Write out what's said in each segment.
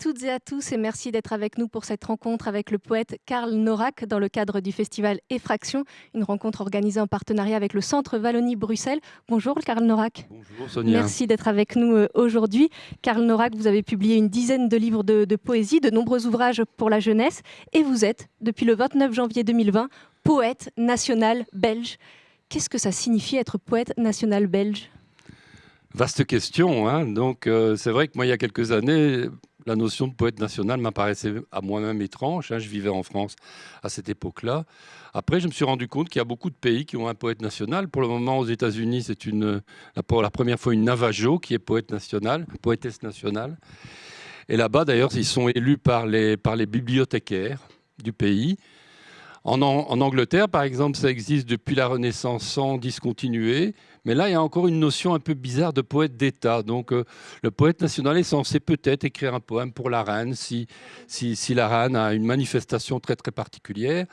Toutes et à tous et merci d'être avec nous pour cette rencontre avec le poète Karl Norak dans le cadre du festival Effraction, une rencontre organisée en partenariat avec le Centre Wallonie-Bruxelles. Bonjour Karl Norak. Bonjour Sonia. Merci d'être avec nous euh, aujourd'hui. Karl Norak, vous avez publié une dizaine de livres de, de poésie, de nombreux ouvrages pour la jeunesse et vous êtes, depuis le 29 janvier 2020, poète national belge. Qu'est-ce que ça signifie être poète national belge? Vaste question. Hein Donc, euh, c'est vrai que moi, il y a quelques années, la notion de poète national m'apparaissait à moi-même étrange. Hein. Je vivais en France à cette époque-là. Après, je me suis rendu compte qu'il y a beaucoup de pays qui ont un poète national. Pour le moment, aux États-Unis, c'est une, pour la première fois une Navajo qui est poète national, poétesse nationale. Et là-bas, d'ailleurs, ils sont élus par les, par les bibliothécaires du pays. En, en, Angleterre, par exemple, ça existe depuis la Renaissance sans discontinuer. Mais là, il y a encore une notion un peu bizarre de poète d'État. Donc, euh, le poète national est censé peut-être écrire un poème pour la reine si, si, la reine a une manifestation très très particulière.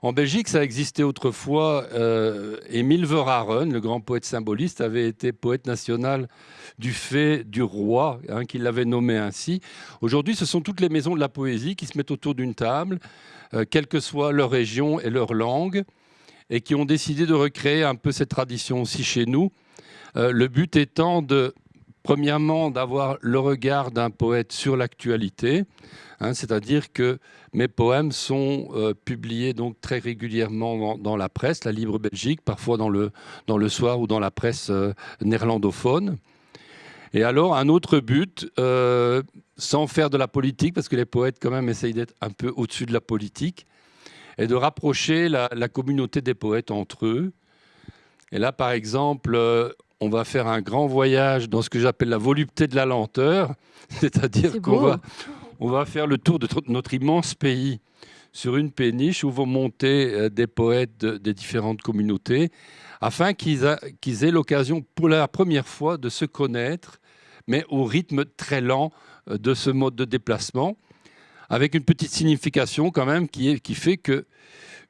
En Belgique, ça existait autrefois. Euh, Émile Verhaeren, le grand poète symboliste, avait été poète national du fait du roi, hein, qui l'avait nommé ainsi. Aujourd'hui, ce sont toutes les maisons de la poésie qui se mettent autour d'une table, euh, quelle que soit leur région et leur langue, et qui ont décidé de recréer un peu cette tradition aussi chez nous. Euh, le but étant Premièrement, d'avoir le regard d'un poète sur l'actualité, hein, c'est-à-dire que mes poèmes sont euh, publiés donc très régulièrement dans, la presse, la Libre Belgique, parfois dans le, dans le soir ou dans la presse euh, néerlandophone. Et alors, un autre but, sans faire de la politique, parce que les poètes quand même essayent d'être un peu au-dessus de la politique, est de rapprocher la, la, communauté des poètes entre eux. Et là, par exemple, on va faire un grand voyage dans ce que j'appelle la volupté de la lenteur, c'est-à-dire qu'on va, on va faire le tour de notre immense pays sur une péniche où vont monter euh, des poètes des différentes communautés, afin qu'ils aient l'occasion pour la première fois de se connaître, mais au rythme très lent euh, de ce mode de déplacement, avec une petite signification quand même qui, fait que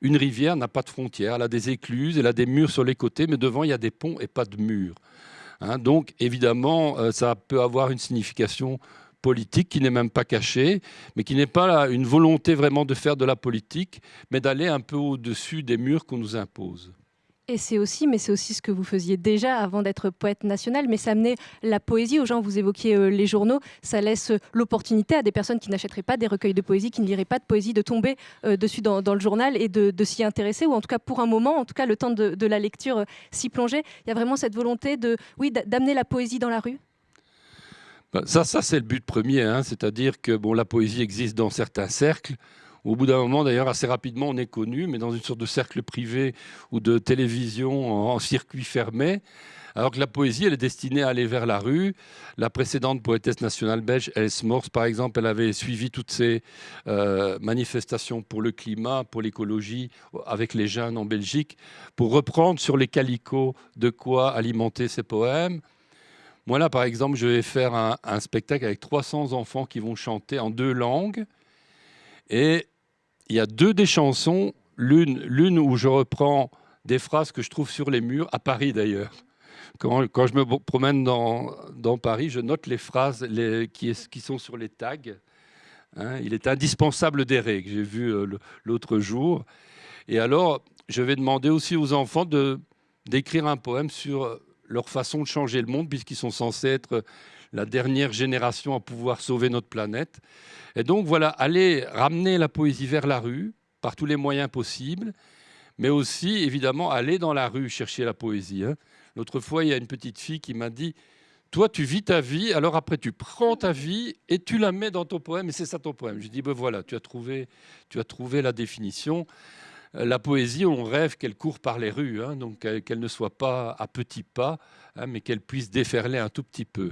une rivière n'a pas de frontières, elle a des écluses, elle a des murs sur les côtés, mais devant, il y a des ponts et pas de murs. Hein. donc, évidemment, euh, ça peut avoir une signification politique qui n'est même pas cachée, mais qui n'est pas une volonté vraiment de faire de la politique, mais d'aller un peu au-dessus des murs qu'on nous impose. Et c'est aussi, mais c'est aussi ce que vous faisiez déjà avant d'être poète national, mais ça amenait la poésie aux gens. Vous évoquiez euh, les journaux, ça laisse euh, l'opportunité à des personnes qui n'achèteraient pas des recueils de poésie, qui ne liraient pas de poésie, de tomber euh, dessus dans, le journal et de, s'y intéresser, ou en tout cas pour un moment, en tout cas le temps de, la lecture, s'y plonger. Il y a vraiment cette volonté de, oui, d'amener la poésie dans la rue? Bah, ça, ça c'est le but premier, hein. c'est-à-dire que bon, la poésie existe dans certains cercles. Au bout d'un moment, d'ailleurs, assez rapidement, on est connu, mais dans une sorte de cercle privé ou de télévision en, circuit fermé. Alors que la poésie, elle est destinée à aller vers la rue. La précédente poétesse nationale belge, Els Mors, par exemple, elle avait suivi toutes ces euh, manifestations pour le climat, pour l'écologie, avec les jeunes en Belgique, pour reprendre sur les calicots de quoi alimenter ses poèmes. Moi, là, par exemple, je vais faire un, un spectacle avec 300 enfants qui vont chanter en deux langues. Et il y a deux des chansons, l'une où je reprends des phrases que je trouve sur les murs, à Paris d'ailleurs. Quand, je me promène dans, Paris, je note les phrases qui, sont sur les tags. Hein. il est indispensable d'errer, que j'ai vu euh, l'autre jour. Et alors, je vais demander aussi aux enfants d'écrire un poème sur leur façon de changer le monde, puisqu'ils sont censés être la dernière génération à pouvoir sauver notre planète. Et donc voilà, aller ramener la poésie vers la rue par tous les moyens possibles, mais aussi évidemment aller dans la rue chercher la poésie. Hein. L'autre fois, il y a une petite fille qui m'a dit toi, tu vis ta vie, alors après, tu prends ta vie et tu la mets dans ton poème, et c'est ça ton poème. Je dis, ben voilà, tu as trouvé, tu as trouvé la définition. Euh, la poésie, on rêve qu'elle court par les rues, hein, donc qu'elle ne soit pas à petits pas, hein, mais qu'elle puisse déferler un tout petit peu.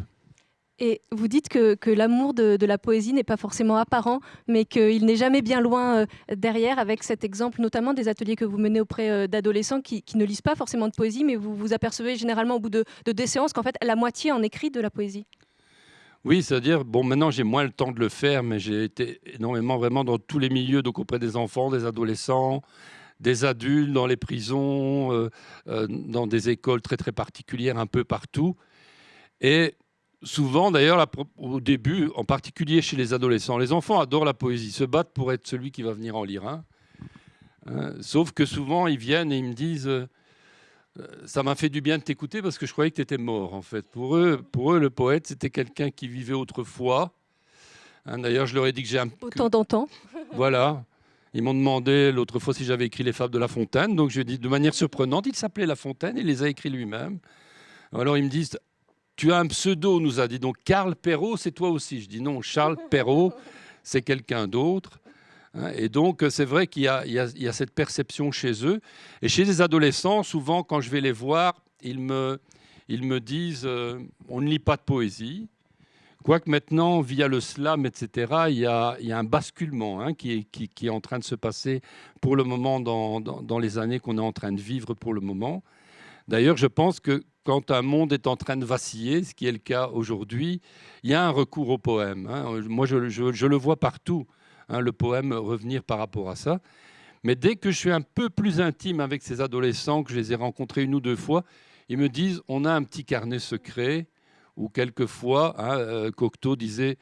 Et vous dites que, l'amour de, la poésie n'est pas forcément apparent, mais qu'il n'est jamais bien loin euh, derrière, avec cet exemple notamment des ateliers que vous menez auprès euh, d'adolescents qui, ne lisent pas forcément de poésie, mais vous vous apercevez généralement au bout de, de des séances qu'en fait la moitié en écrit de la poésie. Oui, c'est-à-dire, bon, maintenant j'ai moins le temps de le faire, mais j'ai été énormément vraiment dans tous les milieux, donc auprès des enfants, des adolescents, des adultes, dans les prisons, euh, dans des écoles très très particulières, un peu partout. Et souvent, d'ailleurs, au début, en particulier chez les adolescents, les enfants adorent la poésie, se battent pour être celui qui va venir en lire un. Hein. sauf que souvent, ils viennent et ils me disent euh, Ça m'a fait du bien de t'écouter parce que je croyais que tu étais mort, en fait. Pour eux, pour eux le poète, c'était quelqu'un qui vivait autrefois. Hein, d'ailleurs, je leur ai dit que j'ai un. Autant d'antan. Voilà. Ils m'ont demandé l'autre fois si j'avais écrit les fables de La Fontaine. Donc je lui ai dit de manière surprenante, il s'appelait La Fontaine, il les a écrits lui-même. Alors ils me disent Tu as un pseudo, nous a dit. Donc Karl Perrault, c'est toi aussi. Je dis non, Charles Perrault, c'est quelqu'un d'autre. Hein, et donc, c'est vrai qu'il y, a cette perception chez eux. Et chez les adolescents, souvent, quand je vais les voir, ils me, disent euh, on ne lit pas de poésie. Quoique maintenant, via le slam, etc., il y a, un basculement hein, qui, est, en train de se passer pour le moment dans, les années qu'on est en train de vivre pour le moment. D'ailleurs, je pense que quand un monde est en train de vaciller, ce qui est le cas aujourd'hui, il y a un recours au poème. Hein. Moi, je, le vois partout, hein, le poème revenir par rapport à ça. Mais dès que je suis un peu plus intime avec ces adolescents, que je les ai rencontrés une ou deux fois, ils me disent on a un petit carnet secret ou quelquefois, hein, euh, Cocteau disait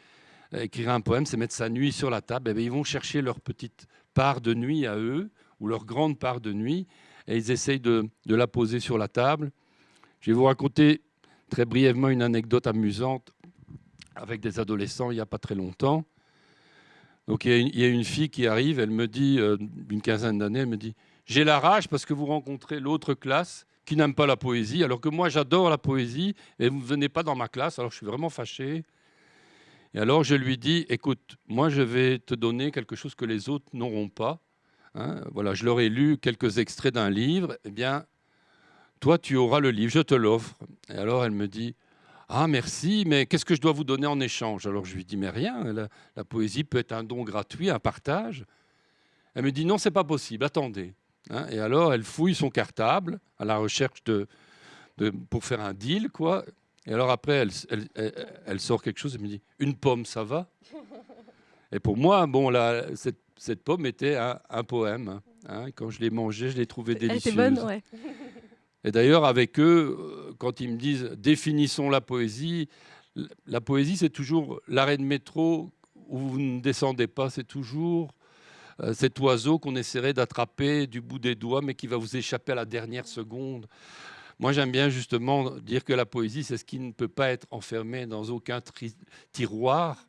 euh, écrire un poème, c'est mettre sa nuit sur la table. Eh ils vont chercher leur petite part de nuit à eux, ou leur grande part de nuit, et ils essayent de, la poser sur la table. Je vais vous raconter très brièvement une anecdote amusante avec des adolescents il n'y a pas très longtemps. Donc il y, a une, fille qui arrive, elle me dit, euh, d'une quinzaine d'années, elle me dit, j'ai la rage parce que vous rencontrez l'autre classe qui n'aiment pas la poésie, alors que moi j'adore la poésie et vous ne venez pas dans ma classe, alors je suis vraiment fâché. Et alors je lui dis, écoute, moi je vais te donner quelque chose que les autres n'auront pas. Hein. voilà, je leur ai lu quelques extraits d'un livre. Eh bien, toi tu auras le livre, je te l'offre. Et alors elle me dit, ah merci, mais qu'est-ce que je dois vous donner en échange? Alors je lui dis, mais rien, la, la poésie peut être un don gratuit, un partage. Elle me dit, non, c'est pas possible, attendez. Hein, et alors, elle fouille son cartable à la recherche de, pour faire un deal, quoi. Et alors après, elle, sort quelque chose et me dit Une pomme, ça va? Et pour moi, bon, là, cette, pomme était un, poème. Hein. Quand je l'ai mangée, je l'ai trouvée délicieuse. Elle était bonne, ouais. Et d'ailleurs, avec eux, euh, quand ils me disent Définissons la poésie, la poésie, c'est toujours l'arrêt de métro où vous ne descendez pas, c'est toujours euh, cet oiseau qu'on essaierait d'attraper du bout des doigts, mais qui va vous échapper à la dernière seconde. Moi, j'aime bien justement dire que la poésie, c'est ce qui ne peut pas être enfermé dans aucun tiroir,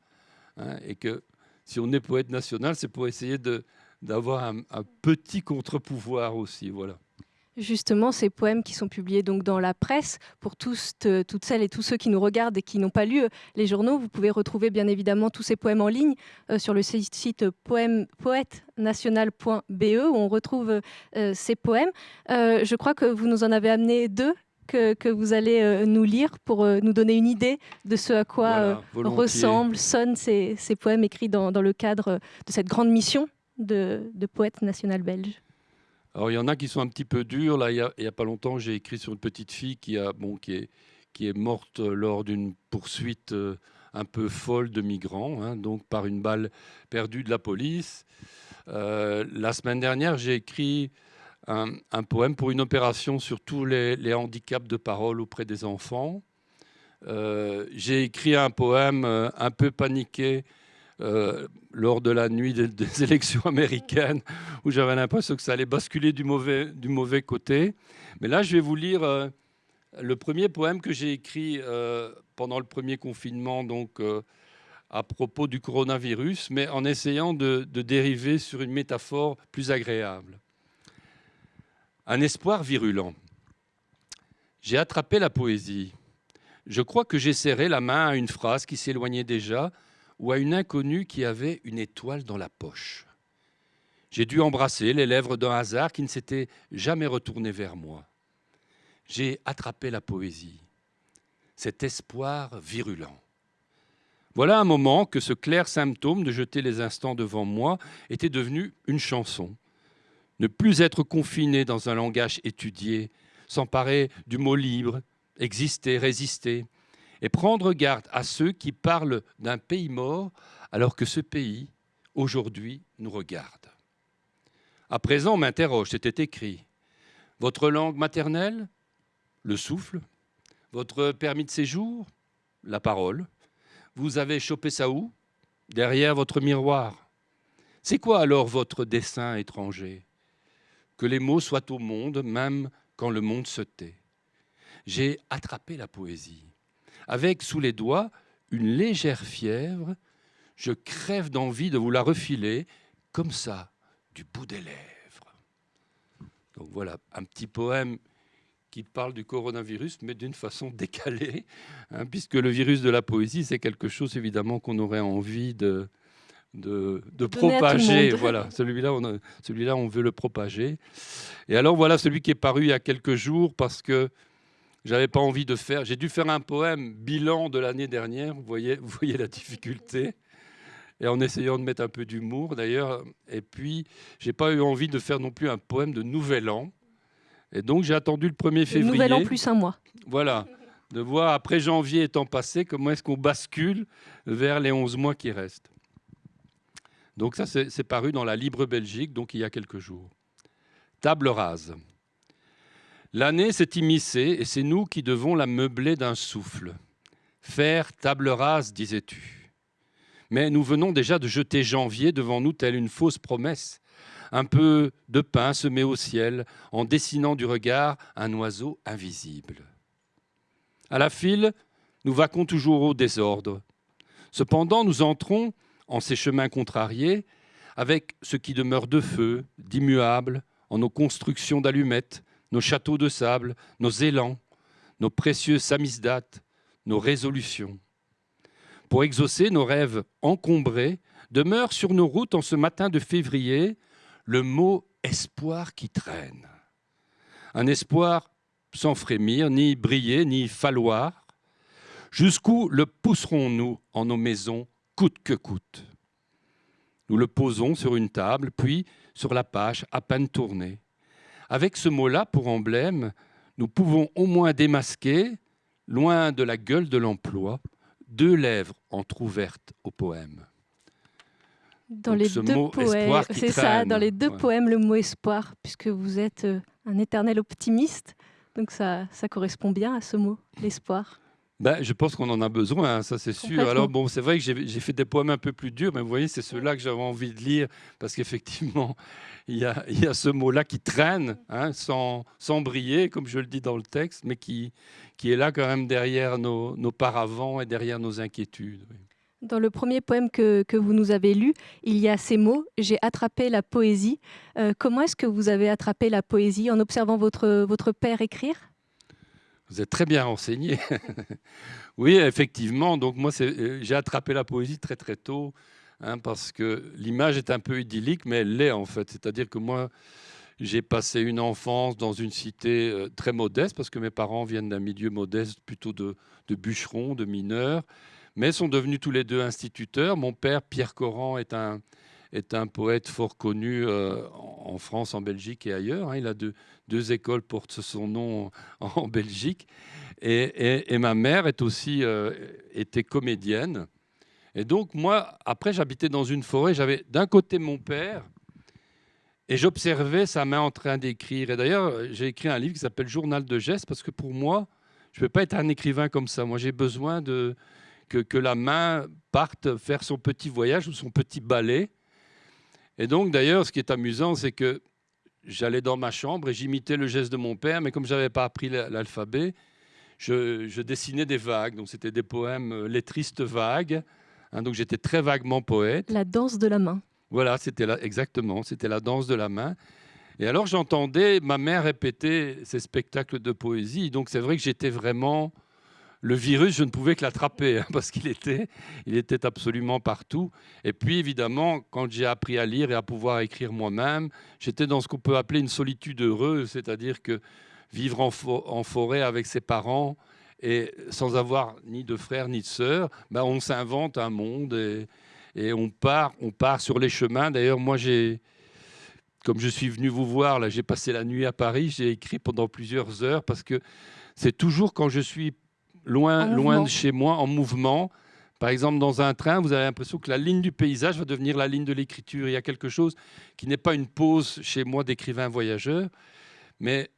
hein, et que si on est poète national, c'est pour essayer d'avoir un, un, petit contre-pouvoir aussi. Voilà justement ces poèmes qui sont publiés donc dans la presse. Pour tous, toutes celles et tous ceux qui nous regardent et qui n'ont pas lu euh, les journaux, vous pouvez retrouver bien évidemment tous ces poèmes en ligne euh, sur le site poète-national.be où on retrouve euh, ces poèmes. je crois que vous nous en avez amené deux que, vous allez nous lire pour nous donner une idée de ce à quoi ressemblent, sonnent ces, poèmes écrits dans, le cadre de cette grande mission de, de poète national belge. Alors, il y en a qui sont un petit peu durs. Là, il n'y a, pas longtemps, j'ai écrit sur une petite fille qui, a, bon, qui, est, qui est morte lors d'une poursuite euh, un peu folle de migrants, hein, donc par une balle perdue de la police. Euh, la semaine dernière, j'ai écrit un, poème pour une opération sur tous les, handicaps de parole auprès des enfants. Euh, j'ai écrit un poème un peu paniqué euh, lors de la nuit des, élections américaines, où j'avais l'impression que ça allait basculer du mauvais, du mauvais côté. Mais là, je vais vous lire euh, le premier poème que j'ai écrit euh, pendant le premier confinement, donc à propos du coronavirus, mais en essayant de, de dériver sur une métaphore plus agréable. Un espoir virulent. J'ai attrapé la poésie. Je crois que j'ai serré la main à une phrase qui s'éloignait déjà ou à une inconnue qui avait une étoile dans la poche. J'ai dû embrasser les lèvres d'un hasard qui ne s'était jamais retourné vers moi. J'ai attrapé la poésie, cet espoir virulent. Voilà un moment que ce clair symptôme de jeter les instants devant moi était devenu une chanson. Ne plus être confiné dans un langage étudié, s'emparer du mot libre, exister, résister, et prendre garde à ceux qui parlent d'un pays mort alors que ce pays, aujourd'hui, nous regarde. À présent, m'interroge, c'était écrit. Votre langue maternelle Le souffle Votre permis de séjour la parole. Vous avez chopé ça où? Derrière votre miroir. C'est quoi alors votre dessin étranger? Que les mots soient au monde, même quand le monde se tait. J'ai attrapé la poésie. Avec sous les doigts une légère fièvre, je crève d'envie de vous la refiler comme ça, du bout des lèvres. Donc voilà, un petit poème qui parle du coronavirus, mais d'une façon décalée, hein, puisque le virus de la poésie, c'est quelque chose évidemment qu'on aurait envie de, de, propager. Voilà, celui-là, on, celui-là, on veut le propager. Et alors voilà celui qui est paru il y a quelques jours, parce que j'avais pas envie de faire. J'ai dû faire un poème bilan de l'année dernière. Vous voyez, vous voyez la difficulté. Et en essayant de mettre un peu d'humour d'ailleurs. Et puis, j'ai pas eu envie de faire non plus un poème de Nouvel An. Et donc, j'ai attendu le 1er février. Nouvel An plus un mois. Voilà. De voir après janvier étant passé, comment est-ce qu'on bascule vers les 11 mois qui restent. Donc, ça, c'est paru dans la Libre Belgique, donc il y a quelques jours. Table rase. L'année s'est immiscée et c'est nous qui devons la meubler d'un souffle. Faire table rase, disais-tu. Mais nous venons déjà de jeter janvier devant nous telle une fausse promesse. Un peu de pain semé au ciel en dessinant du regard un oiseau invisible. À la file, nous vaquons toujours au désordre. Cependant, nous entrons en ces chemins contrariés avec ce qui demeure de feu, d'immuable, en nos constructions d'allumettes, nos châteaux de sable, nos élans, nos précieux samizdates, nos résolutions. Pour exaucer nos rêves encombrés, demeure sur nos routes en ce matin de février le mot espoir qui traîne. Un espoir sans frémir, ni briller, ni falloir. Jusqu'où le pousserons-nous en nos maisons, coûte que coûte? Nous le posons sur une table, puis sur la page à peine tournée. Avec ce mot-là pour emblème, nous pouvons au moins démasquer, loin de la gueule de l'emploi, deux lèvres entr'ouvertes au poème. Dans les deux poèmes, c'est ça, dans les deux poèmes, le mot espoir, puisque vous êtes euh, un éternel optimiste, donc ça, ça correspond bien à ce mot, l'espoir. Ben, je pense qu'on en a besoin, hein, ça c'est sûr. Alors bon, c'est vrai que j'ai fait des poèmes un peu plus durs, mais vous voyez, c'est ceux-là que j'avais envie de lire, parce qu'effectivement, il y a, y a, ce mot-là qui traîne, hein, sans, sans, briller, comme je le dis dans le texte, mais qui, qui est là quand même derrière nos, nos paravents et derrière nos inquiétudes. Dans le premier poème que, que, vous nous avez lu, il y a ces mots J'ai attrapé la poésie. Euh, comment est-ce que vous avez attrapé la poésie En observant votre, votre père écrire? Vous êtes très bien renseigné. oui, effectivement. Donc moi, euh, j'ai attrapé la poésie très très tôt, hein, parce que l'image est un peu idyllique, mais elle l'est en fait. C'est-à-dire que moi, j'ai passé une enfance dans une cité euh, très modeste, parce que mes parents viennent d'un milieu modeste, plutôt de, bûcherons, de mineurs, mais sont devenus tous les deux instituteurs. Mon père, Pierre Coran, est un, poète fort connu euh, en France, en Belgique et ailleurs. Hein. Il a deux, deux, écoles portent son nom en, Belgique. Et, ma mère est aussi euh, comédienne. Et donc moi, après, j'habitais dans une forêt. J'avais d'un côté mon père et j'observais sa main en train d'écrire. Et d'ailleurs, j'ai écrit un livre qui s'appelle Journal de gestes parce que pour moi, je ne peux pas être un écrivain comme ça. Moi, j'ai besoin que, la main parte faire son petit voyage ou son petit ballet et donc, d'ailleurs, ce qui est amusant, c'est que j'allais dans ma chambre et j'imitais le geste de mon père, mais comme je n'avais pas appris l'alphabet, je, dessinais des vagues. Donc, c'était des poèmes euh, lettristes vagues. Hein, donc, j'étais très vaguement poète. La danse de la main. Voilà, c'était exactement, c'était la danse de la main. Et alors, j'entendais ma mère répéter ces spectacles de poésie. Donc, c'est vrai que j'étais vraiment le virus, je ne pouvais que l'attraper hein, parce qu'il était, il était absolument partout. Et puis évidemment, quand j'ai appris à lire et à pouvoir écrire moi-même, j'étais dans ce qu'on peut appeler une solitude heureuse, c'est-à-dire que vivre en, forêt avec ses parents et sans avoir ni de frères ni de sœurs, ben on s'invente un monde et, on part, on part sur les chemins. D'ailleurs, moi j'ai comme je suis venu vous voir, là, j'ai passé la nuit à Paris, j'ai écrit pendant plusieurs heures parce que c'est toujours quand je suis loin, loin de chez moi, en mouvement. Par exemple, dans un train, vous avez l'impression que la ligne du paysage va devenir la ligne de l'écriture. Il y a quelque chose qui n'est pas une pause chez moi d'écrivain voyageur, mais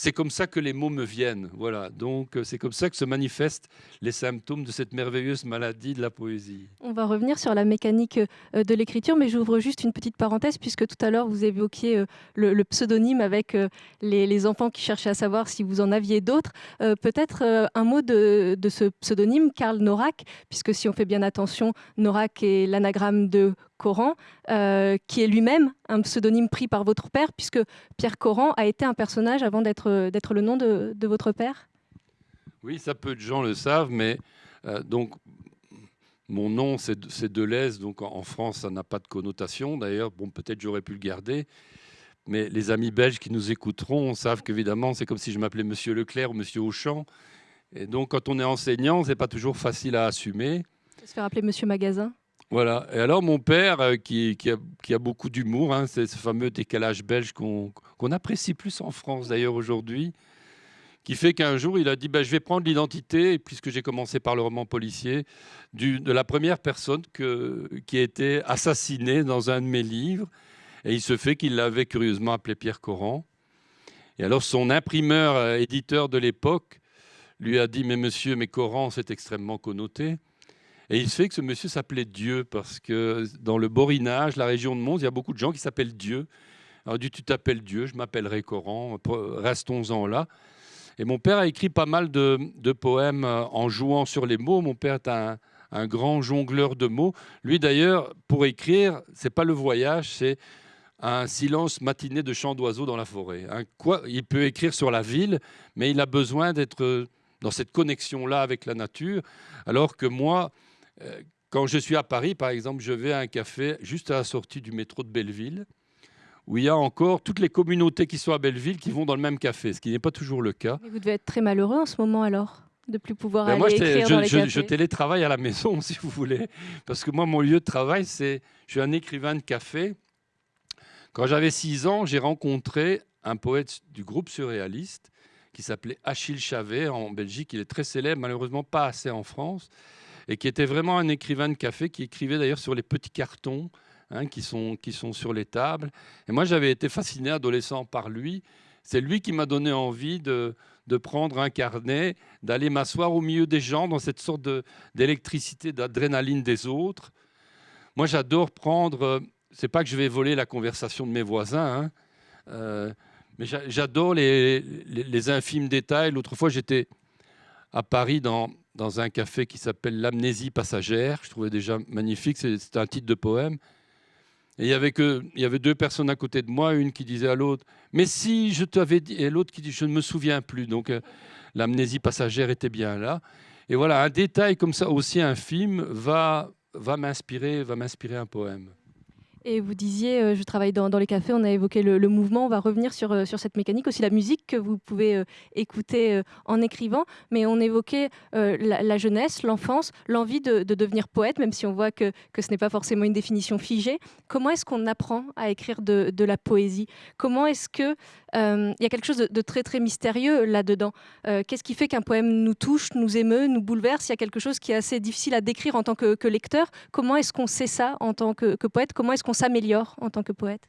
c'est comme ça que les mots me viennent. Voilà. Donc, euh, c'est comme ça que se manifestent les symptômes de cette merveilleuse maladie de la poésie. On va revenir sur la mécanique euh, de l'écriture, mais j'ouvre juste une petite parenthèse, puisque tout à l'heure, vous évoquiez euh, le, pseudonyme avec les, enfants qui cherchaient à savoir si vous en aviez d'autres. Peut-être un mot de, de, ce pseudonyme, Karl Norak, puisque si on fait bien attention, Norak est l'anagramme de Coran, euh, qui est lui-même un pseudonyme pris par votre père, puisque Pierre Coran a été un personnage avant d'être le nom de, votre père? Oui, ça peu de gens le savent, mais euh, donc mon nom c'est Deleuze, donc en France ça n'a pas de connotation. D'ailleurs, bon peut-être j'aurais pu le garder. Mais les amis belges qui nous écouteront savent qu'évidemment, c'est comme si je m'appelais Monsieur Leclerc ou Monsieur Auchan. Et donc, quand on est enseignant, c'est pas toujours facile à assumer. Se faire appeler Monsieur Magasin? Voilà. Et alors, mon père, euh, qui, a, beaucoup d'humour, hein, c'est ce fameux décalage belge qu'on apprécie plus en France d'ailleurs aujourd'hui, qui fait qu'un jour, il a dit bah, Je vais prendre l'identité, puisque j'ai commencé par le roman policier, de la première personne qui a été assassinée dans un de mes livres. Et il se fait qu'il l'avait curieusement appelé Pierre Coran. Et alors, son imprimeur, euh, éditeur de l'époque, lui a dit Mais monsieur, mais Coran, c'est extrêmement connoté. Et il se fait que ce monsieur s'appelait Dieu, parce que dans le Borinage, la région de Mons, il y a beaucoup de gens qui s'appellent Dieu. Alors, dit Tu t'appelles Dieu, je m'appellerai Coran, restons-en là. Et mon père a écrit pas mal de, poèmes euh, en jouant sur les mots. Mon père est un, grand jongleur de mots. Lui, d'ailleurs, pour écrire, c'est pas le voyage, c'est un silence matiné de chants d'oiseaux dans la forêt. il peut écrire sur la ville, mais il a besoin d'être dans cette connexion-là avec la nature, alors que moi, euh, quand je suis à Paris, par exemple, je vais à un café juste à la sortie du métro de Belleville, où il y a encore toutes les communautés qui sont à Belleville qui vont dans le même café, ce qui n'est pas toujours le cas. vous devez être très malheureux en ce moment alors de plus pouvoir ben aller moi, écrire je, dans les je, je, télétravaille à la maison, si vous voulez, parce que moi, mon lieu de travail, c'est, je suis un écrivain de café. Quand j'avais 6 ans, j'ai rencontré un poète du groupe surréaliste qui s'appelait Achille Chavet en Belgique. Il est très célèbre, malheureusement pas assez en France et qui était vraiment un écrivain de café, qui écrivait d'ailleurs sur les petits cartons hein, qui, sont, qui sont sur les tables. Et moi, j'avais été fasciné adolescent par lui. C'est lui qui m'a donné envie de, de prendre un carnet, d'aller m'asseoir au milieu des gens dans cette sorte d'électricité, d'adrénaline des autres. Moi, j'adore prendre. Euh, c'est pas que je vais voler la conversation de mes voisins, hein, euh, mais j'adore les, les, les, infimes détails. L'autre fois, j'étais à Paris dans, dans un café qui s'appelle L'amnésie passagère. Je trouvais déjà magnifique, c'est un titre de poème. Et il y, avait deux personnes à côté de moi, une qui disait à l'autre Mais si je t'avais dit, et l'autre qui dit Je ne me souviens plus. Donc euh, l'amnésie passagère était bien là. Et voilà, un détail comme ça, aussi infime, va, va m'inspirer un poème. Et vous disiez, euh, je travaille dans, les cafés, on a évoqué le, mouvement, on va revenir sur, euh, sur cette mécanique, aussi la musique que vous pouvez euh, écouter en écrivant, mais on évoquait la, jeunesse, l'enfance, l'envie de, devenir poète, même si on voit que, que ce n'est pas forcément une définition figée. Comment est-ce qu'on apprend à écrire de, de la poésie? Comment est-ce que il y a quelque chose de, très très mystérieux là-dedans? Qu'est-ce qui fait qu'un poème nous touche, nous émeut, nous bouleverse? Il y a quelque chose qui est assez difficile à décrire en tant que, que lecteur. Comment est-ce qu'on sait ça en tant que, que poète? Comment est-ce s'améliore en tant que poète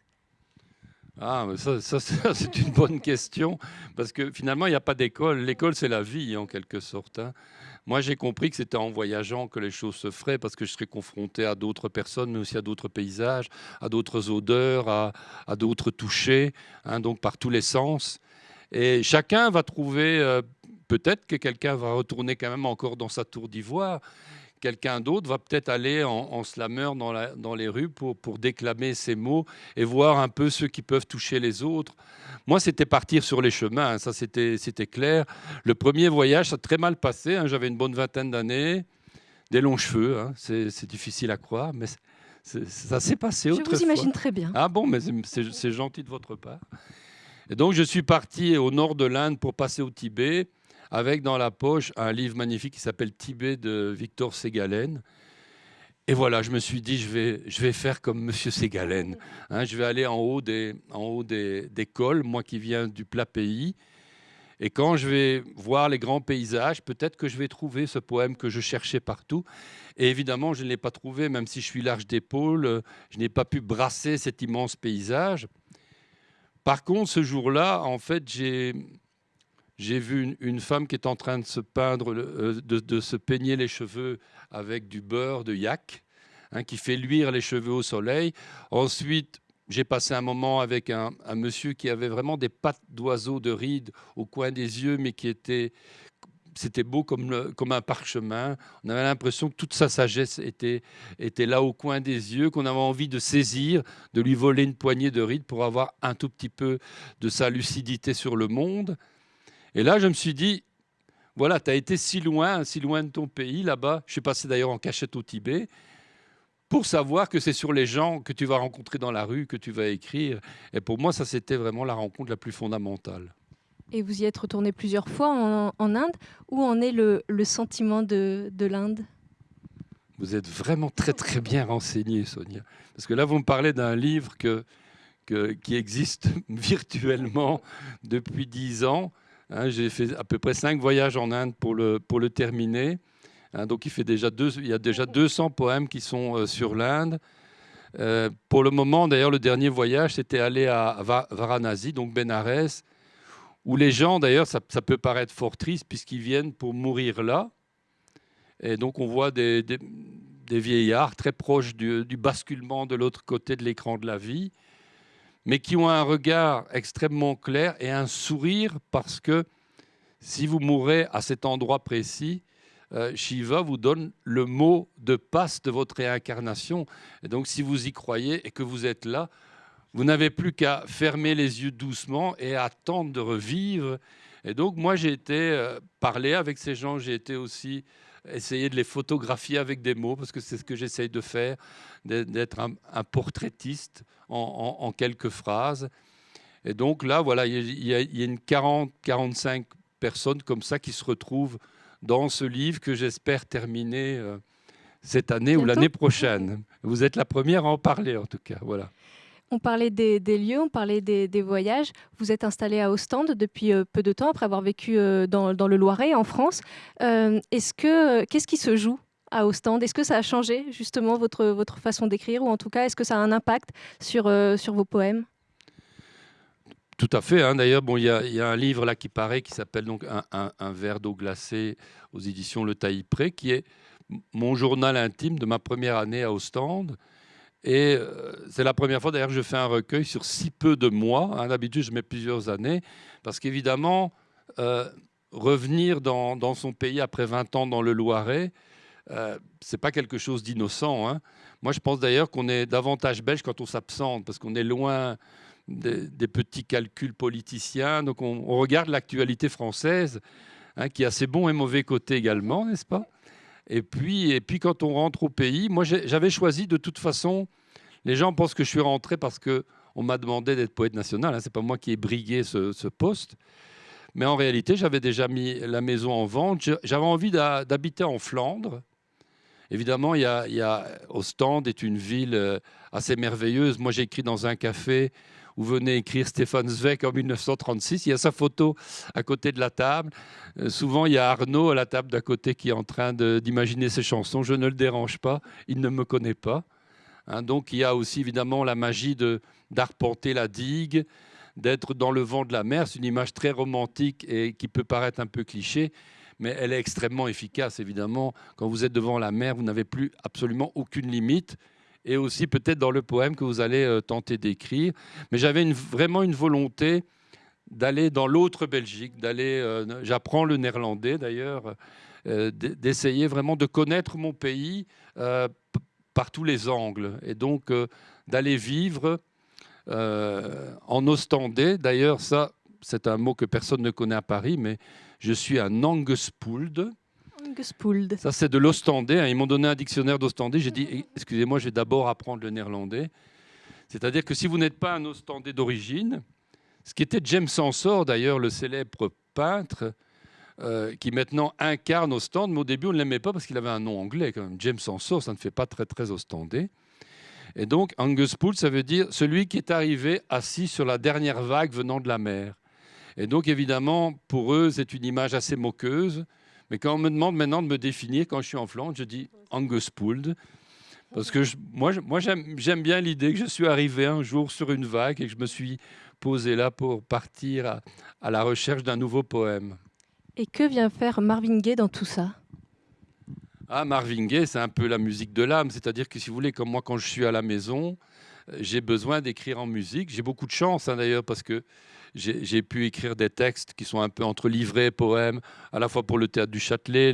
ah, ça, c'est une bonne question, parce que finalement, il n'y a pas d'école. L'école, c'est la vie, en quelque sorte. Hein. Moi, j'ai compris que c'était en voyageant que les choses se feraient, parce que je serais confronté à d'autres personnes, mais aussi à d'autres paysages, à d'autres odeurs, à, à d'autres touchés, hein, donc par tous les sens. Et chacun va trouver, euh, peut-être que quelqu'un va retourner quand même encore dans sa tour d'ivoire, quelqu'un d'autre va peut-être aller en, en slammer dans, dans, les rues pour, pour, déclamer ses mots et voir un peu ceux qui peuvent toucher les autres. Moi, c'était partir sur les chemins, hein, ça c'était clair. Le premier voyage, ça a très mal passé. Hein, j'avais une bonne vingtaine d'années, des longs cheveux, hein, c'est difficile à croire, mais ça s'est passé Je vous imagine très bien. Ah bon, mais c'est gentil de votre part. Et donc, je suis parti au nord de l'Inde pour passer au Tibet avec dans la poche un livre magnifique qui s'appelle Tibet de Victor Ségalen. Et voilà, je me suis dit, je vais, je vais faire comme Monsieur Ségalen. Hein, je vais aller en haut, des, en haut des, des cols, moi qui viens du plat pays. Et quand je vais voir les grands paysages, peut-être que je vais trouver ce poème que je cherchais partout. Et évidemment, je ne l'ai pas trouvé, même si je suis large d'épaule, je n'ai pas pu brasser cet immense paysage. Par contre, ce jour-là, en fait, j'ai j'ai vu une, femme qui est en train de se peindre, euh, de, se peigner les cheveux avec du beurre de yak, hein, qui fait luire les cheveux au soleil. Ensuite, j'ai passé un moment avec un, monsieur qui avait vraiment des pattes d'oiseau de rides au coin des yeux, mais qui était, c'était beau comme, comme un parchemin. On avait l'impression que toute sa sagesse était, était là au coin des yeux, qu'on avait envie de saisir, de lui voler une poignée de rides pour avoir un tout petit peu de sa lucidité sur le monde. Et là, je me suis dit, voilà, tu as été si loin, si loin de ton pays là-bas. Je suis passé d'ailleurs en cachette au Tibet pour savoir que c'est sur les gens que tu vas rencontrer dans la rue que tu vas écrire. Et pour moi, ça, c'était vraiment la rencontre la plus fondamentale. Et vous y êtes retourné plusieurs fois en, Inde? Où en est le, sentiment de, l'Inde? Vous êtes vraiment très très bien renseigné, Sonia. Parce que là, vous me parlez d'un livre que, qui existe virtuellement depuis dix ans. Hein, j'ai fait à peu près cinq voyages en Inde pour le, pour le terminer. Hein, donc il, fait déjà deux, il y a déjà 200 poèmes qui sont euh, sur l'Inde. Euh, pour le moment, d'ailleurs, le dernier voyage, c'était aller à Varanasi, donc Benares, où les gens, d'ailleurs, ça, peut paraître fort triste, puisqu'ils viennent pour mourir là. Et donc on voit des, des, vieillards très proches du, du basculement de l'autre côté de l'écran de la vie, mais qui ont un regard extrêmement clair et un sourire, parce que si vous mourrez à cet endroit précis, euh, Shiva vous donne le mot de passe de votre réincarnation. Et donc, si vous y croyez et que vous êtes là, vous n'avez plus qu'à fermer les yeux doucement et attendre de revivre. Et donc, moi, j'ai été euh, parler avec ces gens, j'ai été aussi essayer de les photographier avec des mots, parce que c'est ce que j'essaye de faire, d'être un, portraitiste en, quelques phrases. Et donc là, voilà, il y a, il y a une 40, 45 personnes comme ça qui se retrouvent dans ce livre que j'espère terminer euh, cette année ou l'année prochaine. Vous êtes la première à en parler en tout cas. Voilà. On parlait des, lieux, on parlait des, voyages. Vous êtes installé à Ostende depuis euh, peu de temps, après avoir vécu euh, dans, le Loiret, en France. Que qu'est-ce qui se joue à Ostende? Est-ce que ça a changé justement votre, façon d'écrire, ou en tout cas, est-ce que ça a un impact sur, vos poèmes? Tout à fait. Hein. D'ailleurs, bon, il y, a un livre là qui paraît qui s'appelle donc un, verre d'eau glacée aux éditions Le Taillis-Pré, qui est mon journal intime de ma première année à Ostende. Et euh, c'est la première fois d'ailleurs que je fais un recueil sur si peu de mois. Hein. D'habitude, je mets plusieurs années, parce qu'évidemment, euh, revenir dans, son pays après 20 ans dans le Loiret, euh, c'est pas quelque chose d'innocent. Hein. Moi, je pense d'ailleurs qu'on est davantage belge quand on s'absente, parce qu'on est loin des, petits calculs politiciens. Donc on, regarde l'actualité française, hein, qui a ses bons et mauvais côtés également, n'est-ce pas? Et puis, et puis quand on rentre au pays, moi j'avais choisi de toute façon, les gens pensent que je suis rentré parce que on m'a demandé d'être poète national, hein, c'est pas moi qui ai brigué ce, poste. Mais en réalité, j'avais déjà mis la maison en vente. J'avais envie d'habiter en Flandre. Évidemment, il y, a, Ostende est une ville euh, assez merveilleuse. Moi, j'ai écrit dans un café où venait écrire Stéphane Zweig en 1936. Il y a sa photo à côté de la table. Euh, souvent, il y a Arnaud à la table d'à côté qui est en train d'imaginer ses chansons. Je ne le dérange pas, il ne me connaît pas. Hein, donc, il y a aussi évidemment la magie d'arpenter la digue, d'être dans le vent de la mer. C'est une image très romantique et qui peut paraître un peu cliché, mais elle est extrêmement efficace, évidemment. Quand vous êtes devant la mer, vous n'avez plus absolument aucune limite et aussi peut-être dans le poème que vous allez euh, tenter d'écrire. Mais j'avais vraiment une volonté d'aller dans l'autre Belgique, d'aller, euh, j'apprends le néerlandais d'ailleurs, euh, d'essayer vraiment de connaître mon pays par tous les angles, et donc d'aller vivre en ostendais. D'ailleurs, ça, c'est un mot que personne ne connaît à Paris, mais je suis un Ça, c'est de l'ostendais. Hein. Ils m'ont donné un dictionnaire d'ostendais. J'ai dit, excusez-moi, je vais d'abord apprendre le néerlandais. C'est-à-dire que si vous n'êtes pas un ostendais d'origine, ce qui était James Ensor, d'ailleurs, le célèbre peintre, euh, qui maintenant incarne Ostende, mais au début, on ne l'aimait pas parce qu'il avait un nom anglais. Quand même. James Ensor, ça ne fait pas très, très ostendais. Et donc, Angus Pool, ça veut dire celui qui est arrivé assis sur la dernière vague venant de la mer. Et donc, évidemment, pour eux, c'est une image assez moqueuse. Mais quand on me demande maintenant de me définir, quand je suis en Flandre, je dis Angus Pould, Parce que moi, moi j'aime bien l'idée que je suis arrivé un jour sur une vague et que je me suis posé là pour partir à, à la recherche d'un nouveau poème. Et que vient faire Marvin Gaye dans tout ça? Ah, Marvin Gaye, c'est un peu la musique de l'âme. C'est-à-dire que si vous voulez, comme moi, quand je suis à la maison, euh, j'ai besoin d'écrire en musique. J'ai beaucoup de chance hein, d'ailleurs parce que j'ai pu écrire des textes qui sont un peu entre livrets et poèmes, à la fois pour le théâtre du Châtelet,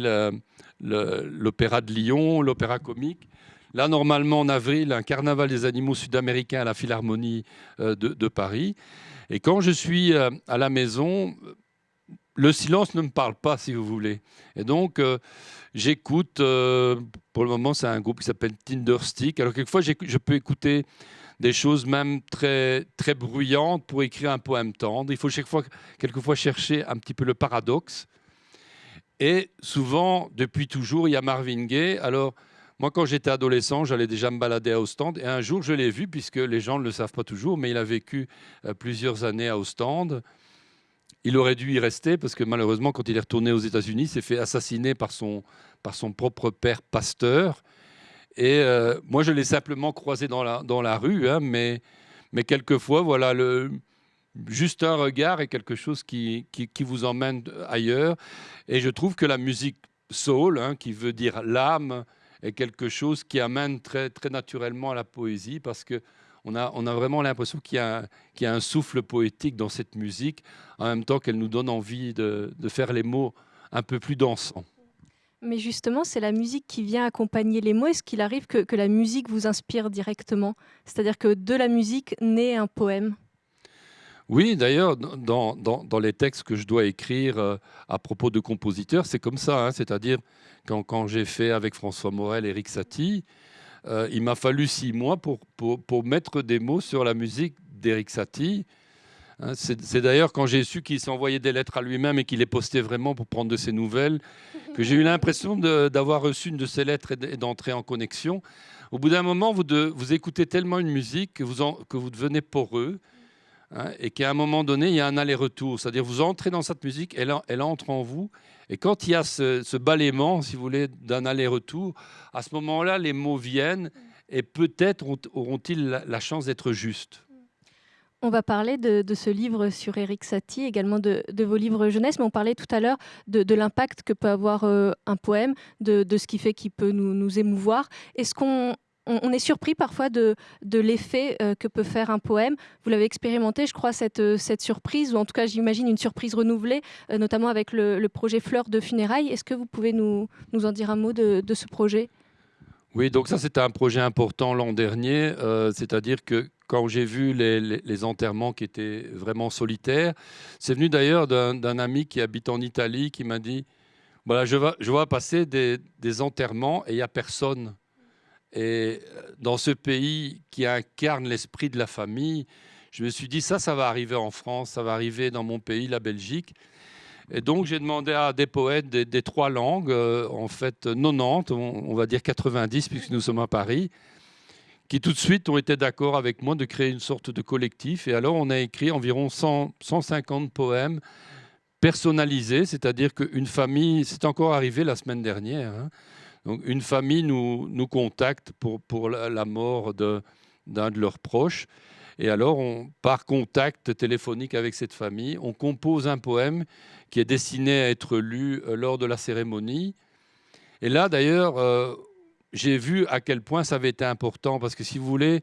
l'opéra de Lyon, l'opéra comique. Là, normalement, en avril, un carnaval des animaux sud-américains à la Philharmonie euh, de, Paris. Et quand je suis euh, à la maison, le silence ne me parle pas, si vous voulez. Et donc, j'écoute, pour le moment, c'est un groupe qui s'appelle Tinderstick. Alors, quelquefois, je peux écouter des choses même très, très bruyantes pour écrire un poème tendre. Il faut chaque fois, quelquefois chercher un petit peu le paradoxe. Et souvent, depuis toujours, il y a Marvin Gaye. Alors, moi, quand j'étais adolescent, j'allais déjà me balader à Ostende. Et un jour, je l'ai vu, puisque les gens ne le savent pas toujours, mais il a vécu euh, plusieurs années à Ostende. Il aurait dû y rester, parce que malheureusement, quand il est retourné aux États-Unis, il s'est fait assassiner par son, par son propre père pasteur. Et euh, moi, je l'ai simplement croisé dans la, dans la rue, hein, mais, mais quelquefois, voilà, le, juste un regard est quelque chose qui, qui, vous emmène ailleurs. Et je trouve que la musique soul, hein, qui veut dire l'âme, est quelque chose qui amène très, très naturellement à la poésie, parce que on a, on a vraiment l'impression qu'il y, y, a un souffle poétique dans cette musique, en même temps qu'elle nous donne envie de, de faire les mots un peu plus dansants. Mais justement, c'est la musique qui vient accompagner les mots. Est-ce qu'il arrive que, la musique vous inspire directement? C'est-à-dire que de la musique naît un poème? Oui, d'ailleurs, dans, les textes que je dois écrire euh, à propos de compositeurs, c'est comme ça. Hein. C'est-à-dire, quand, quand j'ai fait avec François Morel Eric Satie, euh, il m'a fallu six mois pour, pour, pour, mettre des mots sur la musique d'Eric Satie. Hein, c'est d'ailleurs quand j'ai su qu'il s'envoyait des lettres à lui-même et qu'il les postait vraiment pour prendre de ses nouvelles que j'ai eu l'impression d'avoir reçu une de ces lettres et d'entrer en connexion. Au bout d'un moment, vous, écoutez tellement une musique que vous, devenez poreux hein, et qu'à un moment donné, il y a un aller-retour. C'est-à-dire vous entrez dans cette musique, elle, entre en vous. Et quand il y a ce balayement, si vous voulez, d'un aller-retour, à ce moment-là, les mots viennent et peut-être auront-ils la chance d'être justes. On va parler de, ce livre sur Eric Satie, également de, vos livres jeunesse, mais on parlait tout à l'heure de, l'impact que peut avoir euh, un poème, de, ce qui fait qu'il peut nous, émouvoir. Est-ce qu'on on, est surpris parfois de, l'effet euh, que peut faire un poème? Vous l'avez expérimenté, je crois, cette, cette surprise, ou en tout cas j'imagine une surprise renouvelée, euh, notamment avec le, projet Fleurs de funérailles. Est-ce que vous pouvez nous, nous en dire un mot de, ce projet? Oui, donc ça c'était un projet important l'an dernier, c'est-à-dire que quand j'ai vu les, enterrements qui étaient vraiment solitaires. C'est venu d'ailleurs d'un ami qui habite en Italie qui m'a dit, voilà, je vois, passer des, enterrements et il n'y a personne. Et euh, dans ce pays qui incarne l'esprit de la famille, je me suis dit, ça, ça va arriver en France, ça va arriver dans mon pays, la Belgique. Et donc, j'ai demandé à des poètes des, trois langues, euh, en fait 90, on, va dire 90, puisque nous sommes à Paris, qui tout de suite ont été d'accord avec moi de créer une sorte de collectif. Et alors, on a écrit environ 100, 150 poèmes personnalisés, c'est-à-dire qu'une famille, c'est encore arrivé la semaine dernière, hein. donc une famille nous, contacte pour, pour la mort d'un de, leurs proches. Et alors, par contact téléphonique avec cette famille, on compose un poème qui est destiné à être lu euh, lors de la cérémonie. Et là, d'ailleurs, euh, j'ai vu à quel point ça avait été important. Parce que si vous voulez,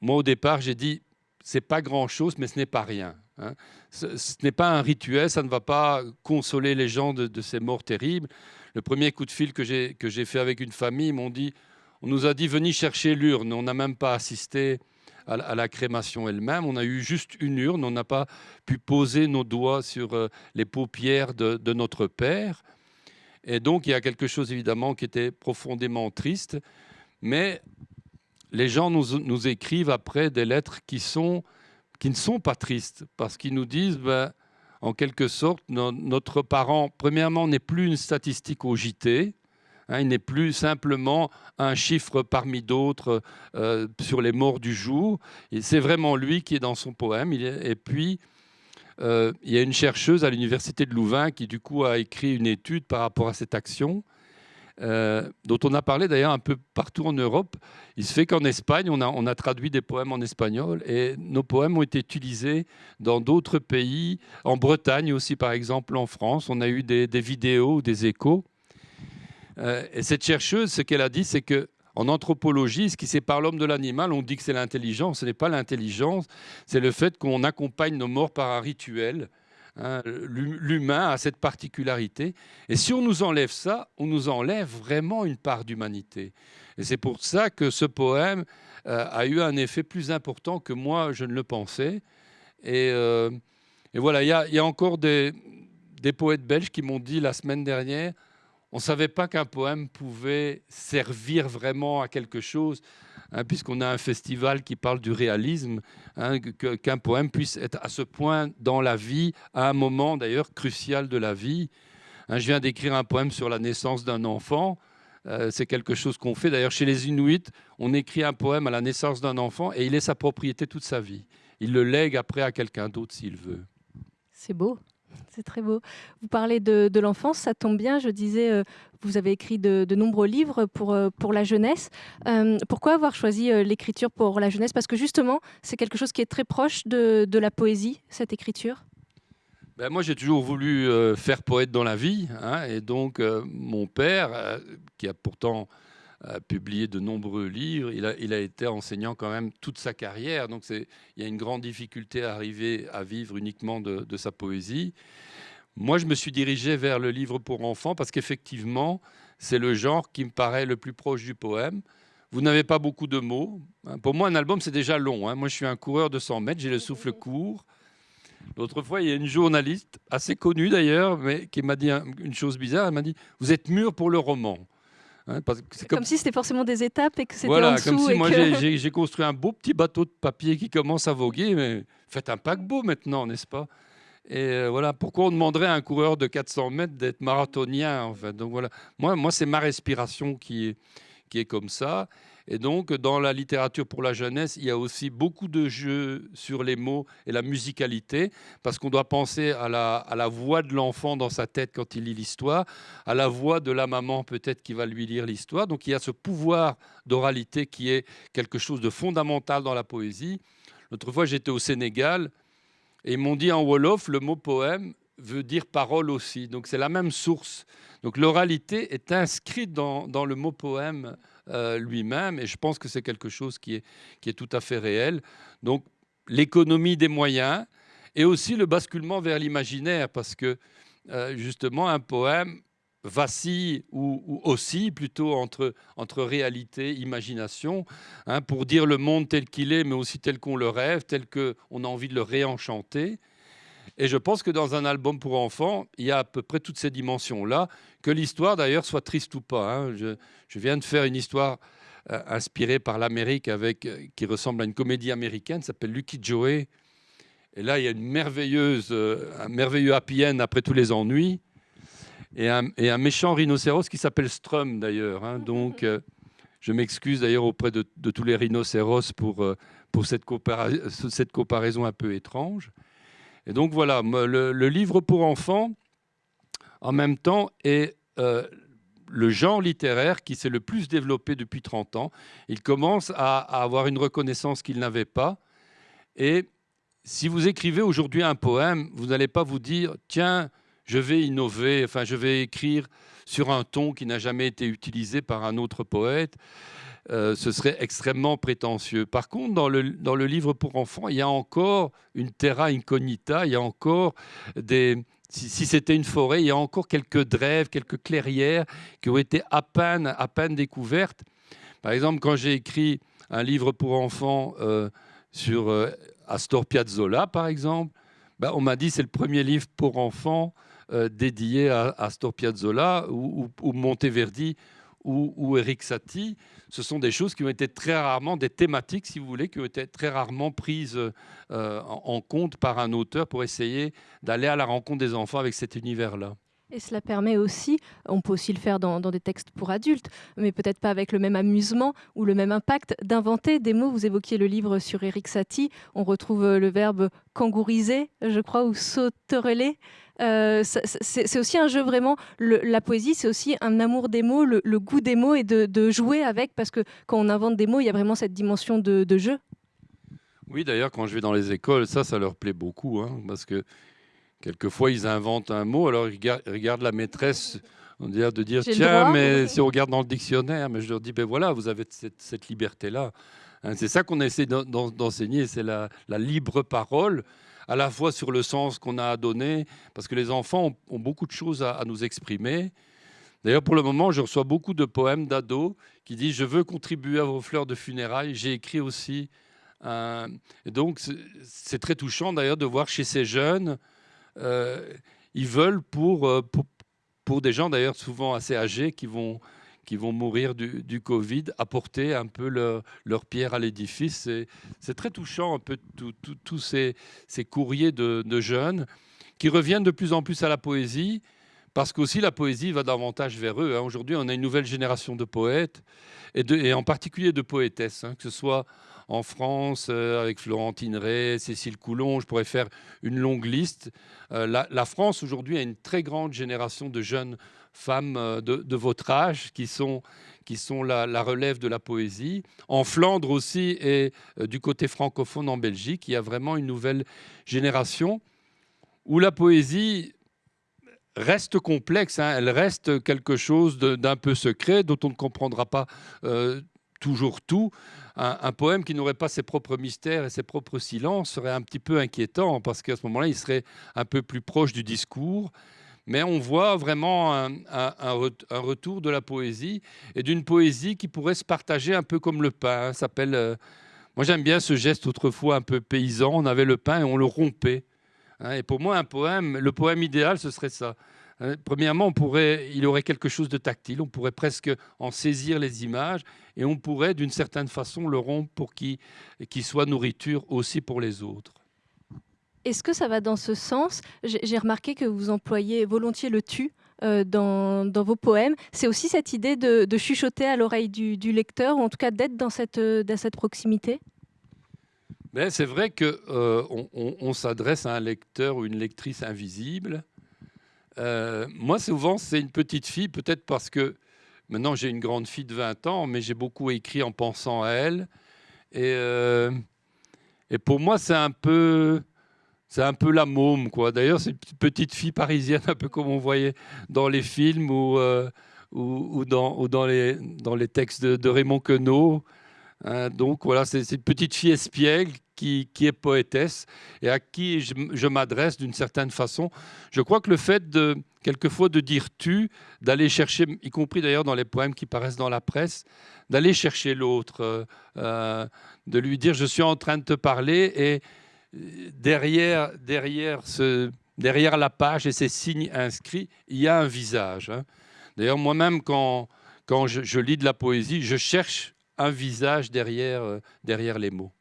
moi au départ, j'ai dit, c'est pas grand-chose, mais ce n'est pas rien. Hein. Ce, n'est pas un rituel, ça ne va pas consoler les gens de, ces morts terribles. Le premier coup de fil que j'ai fait avec une famille, m'ont dit, on nous a dit, venez chercher l'urne. On n'a même pas assisté à, la crémation elle-même. On a eu juste une urne, on n'a pas pu poser nos doigts sur euh, les paupières de notre père. Et donc, il y a quelque chose évidemment qui était profondément triste. Mais les gens nous, écrivent après des lettres qui, sont, qui ne sont pas tristes, parce qu'ils nous disent, ben, en quelque sorte, notre parent, premièrement, n'est plus une statistique au JT. Hein, il n'est plus simplement un chiffre parmi d'autres euh, sur les morts du jour. C'est vraiment lui qui est dans son poème. et puis, euh, il y a une chercheuse à l'université de Louvain qui du coup a écrit une étude par rapport à cette action. euh, dont on a parlé d'ailleurs un peu partout en Europe. Il se fait qu'en Espagne, on a, traduit des poèmes en espagnol et nos poèmes ont été utilisés dans d'autres pays, en Bretagne aussi par exemple, en France. On a eu des, vidéos, des échos. Euh, et cette chercheuse, ce qu'elle a dit, c'est que en anthropologie, ce qui sépare l'homme de l'animal, on dit que c'est l'intelligence. Ce n'est pas l'intelligence, c'est le fait qu'on accompagne nos morts par un rituel. Hein, l'humain a cette particularité. Et si on nous enlève ça, on nous enlève vraiment une part d'humanité. Et c'est pour ça que ce poème euh, a eu un effet plus important que moi, je ne le pensais. Et, euh, voilà, il y, a encore des, des poètes belges qui m'ont dit la semaine dernière, on ne savait pas qu'un poème pouvait servir vraiment à quelque chose. Hein, puisqu'on a un festival qui parle du réalisme, hein, qu'un poème puisse être à ce point dans la vie, à un moment d'ailleurs crucial de la vie. Hein, je viens d'écrire un poème sur la naissance d'un enfant. Euh, c'est quelque chose qu'on fait. D'ailleurs, chez les Inuits, on écrit un poème à la naissance d'un enfant et il est sa propriété toute sa vie. Il le lègue après à quelqu'un d'autre s'il veut. C'est beau. C'est très beau. Vous parlez de, l'enfance, ça tombe bien. Je disais, euh, vous avez écrit de, nombreux livres pour, euh, pour la jeunesse. Euh, pourquoi avoir choisi l'écriture pour la jeunesse? Parce que justement, c'est quelque chose qui est très proche de, la poésie, cette écriture? Ben moi, j'ai toujours voulu faire poète dans la vie. Hein, et donc, mon père, qui a pourtant publié de nombreux livres. Il a, a, été enseignant quand même toute sa carrière. Donc il y a une grande difficulté à arriver à vivre uniquement de, de, sa poésie. Moi, je me suis dirigé vers le livre pour enfants parce qu'effectivement, c'est le genre qui me paraît le plus proche du poème. Vous n'avez pas beaucoup de mots. Pour moi, un album, c'est déjà long. Hein. Moi, je suis un coureur de 100 mètres, j'ai le souffle court. L'autre fois, il y a une journaliste, assez connue d'ailleurs, mais qui m'a dit une chose bizarre. Elle m'a dit Vous êtes mûr pour le roman. Hein, comme... si c'était forcément des étapes et que c'était en dessous. Comme si moi que... j'ai construit un beau petit bateau de papier qui commence à voguer, mais faites un paquebot maintenant, n'est-ce pas? Et euh, voilà, pourquoi on demanderait à un coureur de 400 mètres d'être marathonien en fait? Donc voilà, moi, moi c'est ma respiration qui est, qui est comme ça. Et donc, dans la littérature pour la jeunesse, il y a aussi beaucoup de jeux sur les mots et la musicalité, parce qu'on doit penser à la, voix de l'enfant dans sa tête quand il lit l'histoire, à la voix de la maman peut-être qui va lui lire l'histoire. Donc, il y a ce pouvoir d'oralité qui est quelque chose de fondamental dans la poésie. L'autre fois, j'étais au Sénégal et ils m'ont dit en Wolof, le mot poème veut dire parole aussi. Donc, c'est la même source. Donc, l'oralité est inscrite dans le mot poème euh, lui-même. Et je pense que c'est quelque chose qui est, tout à fait réel. Donc l'économie des moyens et aussi le basculement vers l'imaginaire, parce que euh, justement un poème vacille ou, aussi plutôt entre, entre réalité, imagination, hein, pour dire le monde tel qu'il est, mais aussi tel qu'on le rêve, tel qu'on a envie de le réenchanter. Et je pense que dans un album pour enfants, il y a à peu près toutes ces dimensions-là, que l'histoire d'ailleurs soit triste ou pas. Hein. Je, viens de faire une histoire euh, inspirée par l'Amérique avec euh, qui ressemble à une comédie américaine, s'appelle Lucky Joey. Et là, il y a une merveilleuse, euh, un merveilleux happy end après tous les ennuis. Et un, méchant rhinocéros qui s'appelle Strum d'ailleurs. Hein. Donc, je m'excuse d'ailleurs auprès de, tous les rhinocéros pour, pour cette comparaison un peu étrange. Et donc voilà, le, livre pour enfants, en même temps, est euh, le genre littéraire qui s'est le plus développé depuis 30 ans. Il commence à, avoir une reconnaissance qu'il n'avait pas. Et si vous écrivez aujourd'hui un poème, vous n'allez pas vous dire, tiens, je vais innover, enfin, je vais écrire sur un ton qui n'a jamais été utilisé par un autre poète. Euh, ce serait extrêmement prétentieux. Par contre, dans le, dans le livre pour enfants, il y a encore une terra incognita, il y a encore des... Si, c'était une forêt, il y a encore quelques drèves, quelques clairières qui ont été à peine, à peine découvertes. Par exemple, quand j'ai écrit un livre pour enfants euh, sur euh, Astor Piazzolla, par exemple, ben, on m'a dit c'est le premier livre pour enfants dédié à, Astor Piazzolla ou Monteverdi ou, ou Eric Satie ce sont des choses qui ont été très rarement, des thématiques, si vous voulez, qui ont été très rarement prises euh, en compte par un auteur pour essayer d'aller à la rencontre des enfants avec cet univers-là. Et cela permet aussi, on peut aussi le faire dans, des textes pour adultes, mais peut-être pas avec le même amusement ou le même impact, d'inventer des mots. Vous évoquiez le livre sur Eric Satie, on retrouve euh, le verbe kangouriser, je crois, ou sautereler. Euh, c'est aussi un jeu vraiment, la poésie, c'est aussi un amour des mots, le, goût des mots et de, jouer avec, parce que quand on invente des mots, il y a vraiment cette dimension de, jeu. Oui, d'ailleurs, quand je vais dans les écoles, ça, ça leur plaît beaucoup, hein, parce que Quelquefois, ils inventent un mot, alors ils regardent la maîtresse on dirait de dire tiens, mais si on regarde dans le dictionnaire, mais je leur dis ben voilà, vous avez cette, liberté-là. Hein, c'est ça qu'on essaie d'enseigner, c'est la, libre parole, à la fois sur le sens qu'on a à donner, parce que les enfants ont, beaucoup de choses à, nous exprimer. D'ailleurs, pour le moment, je reçois beaucoup de poèmes d'ados qui disent je veux contribuer à vos fleurs de funérailles. J'ai écrit aussi. et donc, c'est très touchant d'ailleurs de voir chez ces jeunes ils veulent euh, pour, pour, des gens d'ailleurs souvent assez âgés qui vont, qui vont mourir du, Covid, apporter un peu leur pierre à l'édifice. C'est très touchant un peu tous ces, ces, courriers de, jeunes qui reviennent de plus en plus à la poésie, parce qu'aussi la poésie va davantage vers eux. Hein. Aujourd'hui, on a une nouvelle génération de poètes, et, de, et en particulier de poétesses, hein, que ce soit en France, euh, avec Florentine Ray, Cécile Coulon, je pourrais faire une longue liste. Euh, la, France aujourd'hui a une très grande génération de jeunes femmes euh, de, votre âge qui sont, qui sont la, relève de la poésie. En Flandre aussi et du côté francophone en Belgique, il y a vraiment une nouvelle génération où la poésie reste complexe, hein. elle reste quelque chose d'un peu secret dont on ne comprendra pas toujours tout. Un, poème qui n'aurait pas ses propres mystères et ses propres silences serait un petit peu inquiétant parce qu'à ce moment-là, il serait un peu plus proche du discours. Mais on voit vraiment un, retour de la poésie et d'une poésie qui pourrait se partager un peu comme le pain. s'appelle. Euh, moi, j'aime bien ce geste autrefois un peu paysan. On avait le pain et on le rompait. Hein. et pour moi, un poème, le poème idéal, ce serait ça. Hein, premièrement, on pourrait, il aurait quelque chose de tactile, on pourrait presque en saisir les images et on pourrait d'une certaine façon le rompre pour qu'il soit nourriture aussi pour les autres. Est-ce que ça va dans ce sens? J'ai remarqué que vous employez volontiers le tu euh, dans, vos poèmes. C'est aussi cette idée de, chuchoter à l'oreille du, lecteur, ou en tout cas d'être dans cette, dans cette proximité? Ben, C'est vrai qu'on euh, on s'adresse à un lecteur ou une lectrice invisible euh, moi, souvent, c'est une petite fille, peut-être parce que maintenant j'ai une grande fille de 20 ans, mais j'ai beaucoup écrit en pensant à elle. Et, euh, et pour moi, c'est un peu. C'est un peu la môme, quoi. D'ailleurs, c'est une petite fille parisienne, un peu comme on voyait dans les films ou, euh, dans les textes de, Raymond Queneau. Hein, donc voilà, c'est une petite fille espiègle qui, est poétesse et à qui je, m'adresse d'une certaine façon. Je crois que le fait de, quelquefois, de dire tu, d'aller chercher, y compris d'ailleurs dans les poèmes qui paraissent dans la presse, d'aller chercher l'autre, euh, euh, de lui dire je suis en train de te parler et derrière, derrière, ce, derrière la page et ces signes inscrits, il y a un visage. Hein. D'ailleurs, moi-même, quand, quand je, lis de la poésie, je cherche un visage derrière, euh, derrière les mots.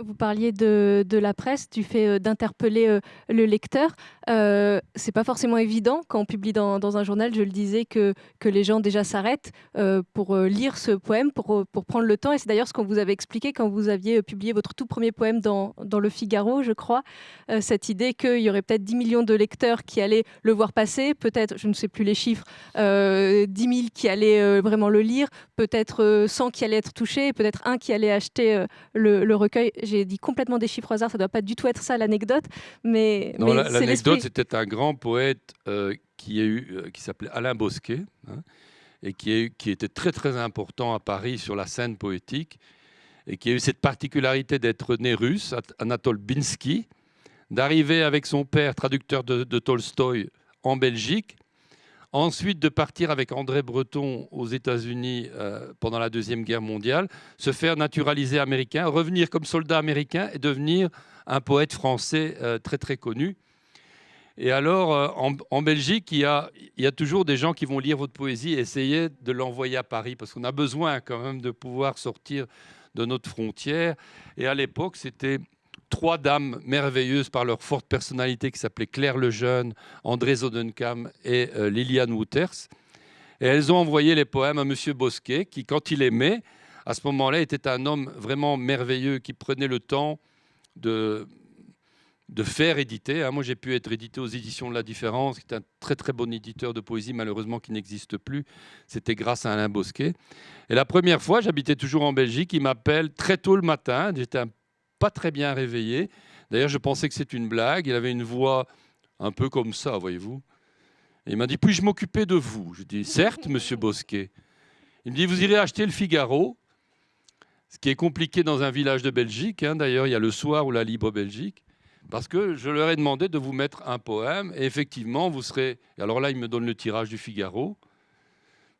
Vous parliez de, la presse, du fait euh, d'interpeller euh, le lecteur. Euh, c'est pas forcément évident quand on publie dans, un journal, je le disais, que, que les gens déjà s'arrêtent euh, pour lire ce poème, pour, pour prendre le temps. Et c'est d'ailleurs ce qu'on vous avait expliqué quand vous aviez publié votre tout premier poème dans, dans Le Figaro, je crois. cette idée qu'il y aurait peut-être 10 millions de lecteurs qui allaient le voir passer, peut-être, je ne sais plus les chiffres, 10 000 qui allaient vraiment le lire, peut-être 100 qui allaient être touchés, peut-être un qui allait acheter le recueil j'ai dit complètement des chiffres au hasard, ça ne doit pas du tout être ça l'anecdote, mais, l'anecdote c'était un grand poète euh, qui, a eu, euh, qui s'appelait Alain Bosquet hein, et qui, qui était très très important à Paris sur la scène poétique et qui a eu cette particularité d'être né russe, Anatole Binsky, d'arriver avec son père, traducteur de, de Tolstoï, en Belgique ensuite de partir avec André Breton aux États-Unis euh, pendant la Deuxième Guerre mondiale, se faire naturaliser américain, revenir comme soldat américain et devenir un poète français euh, très très connu. Et alors, euh, en, Belgique, il y, a, il y, a, toujours des gens qui vont lire votre poésie et essayer de l'envoyer à Paris, parce qu'on a besoin quand même de pouvoir sortir de notre frontière. Et à l'époque, c'était trois dames merveilleuses par leur forte personnalité qui s'appelaient Claire Lejeune, André Zodenkam et euh, Liliane Wouters. Et elles ont envoyé les poèmes à M. Bosquet, qui, quand il aimait, à ce moment-là, était un homme vraiment merveilleux qui prenait le temps de, de faire éditer. Hein. Moi, j'ai pu être édité aux éditions de la Différence, qui est un très très bon éditeur de poésie, malheureusement qui n'existe plus. C'était grâce à Alain Bosquet. Et la première fois, j'habitais toujours en Belgique, il m'appelle très tôt le matin. J'étais pas très bien réveillé. D'ailleurs, je pensais que c'était une blague. Il avait une voix un peu comme ça, voyez-vous. il m'a dit, puis-je m'occuper de vous? Je dis, certes, monsieur Bosquet. Il me dit, vous irez acheter le Figaro, ce qui est compliqué dans un village de Belgique. Hein. D'ailleurs, il y a le soir ou la Libre Belgique parce que je leur ai demandé de vous mettre un poème, et effectivement, vous serez... Alors là, il me donne le tirage du Figaro,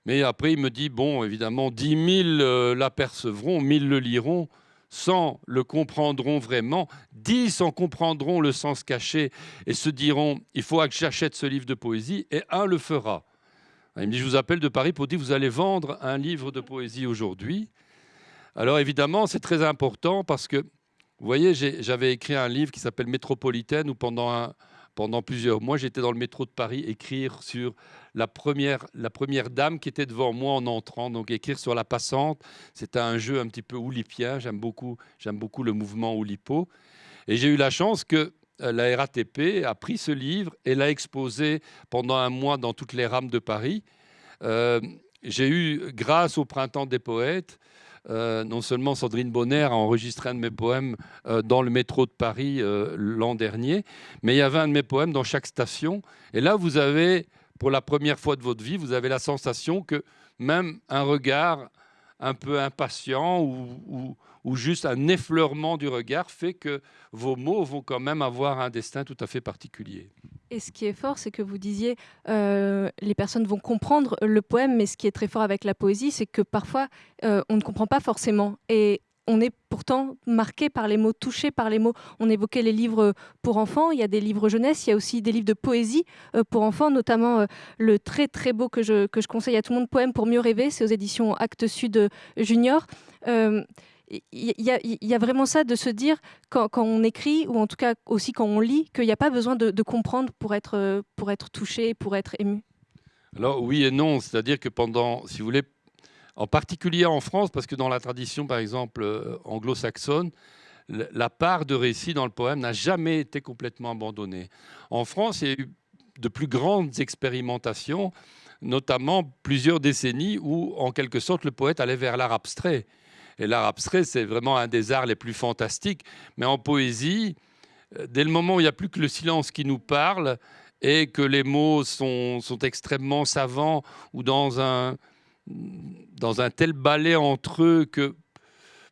mais après, il me dit, bon, évidemment, 10 000 euh, l'apercevront, 1000 le liront, 100 le comprendront vraiment, 10 en comprendront le sens caché et se diront, il faut que j'achète ce livre de poésie, et un le fera. Il me dit, je vous appelle de Paris pour dire, vous allez vendre un livre de poésie aujourd'hui. Alors évidemment, c'est très important parce que vous voyez, j'avais écrit un livre qui s'appelle Métropolitaine où pendant, pendant plusieurs mois, j'étais dans le métro de Paris écrire sur la première, la première dame qui était devant moi en entrant, donc écrire sur la passante. C'était un jeu un petit peu oulipien. J'aime beaucoup, beaucoup le mouvement oulipo. Et j'ai eu la chance que euh, la RATP a pris ce livre et l'a exposé pendant un mois dans toutes les rames de Paris. Euh, j'ai eu, grâce au Printemps des Poètes, euh, non seulement Sandrine Bonner a enregistré un de mes poèmes euh, dans le métro de Paris euh, l'an dernier, mais il y avait un de mes poèmes dans chaque station. Et là, vous avez, pour la première fois de votre vie, vous avez la sensation que même un regard un peu impatient ou, ou juste un effleurement du regard fait que vos mots vont quand même avoir un destin tout à fait particulier. Et ce qui est fort, c'est que vous disiez, euh, les personnes vont comprendre le poème, mais ce qui est très fort avec la poésie, c'est que parfois, euh, on ne comprend pas forcément. Et on est pourtant marqué par les mots, touché par les mots. On évoquait les livres pour enfants, il y a des livres jeunesse, il y a aussi des livres de poésie euh, pour enfants, notamment le très très beau que je, que je conseille à tout le monde, Poème pour mieux rêver, c'est aux éditions Actes Sud Junior il y, a vraiment ça de se dire quand, on écrit ou en tout cas aussi quand on lit qu'il n'y a pas besoin de, comprendre pour être, pour être touché, pour être ému. Alors oui et non, c'est-à-dire que pendant, si vous voulez, en particulier en France, parce que dans la tradition par exemple euh, anglo-saxonne, la part de récit dans le poème n'a jamais été complètement abandonnée. En France, il y a eu de plus grandes expérimentations, notamment plusieurs décennies où, en quelque sorte, le poète allait vers l'art abstrait. Et l'art abstrait, c'est vraiment un des arts les plus fantastiques. Mais en poésie, euh, dès le moment où il n'y a plus que le silence qui nous parle et que les mots sont, extrêmement savants ou dans un, dans un tel balai entre eux que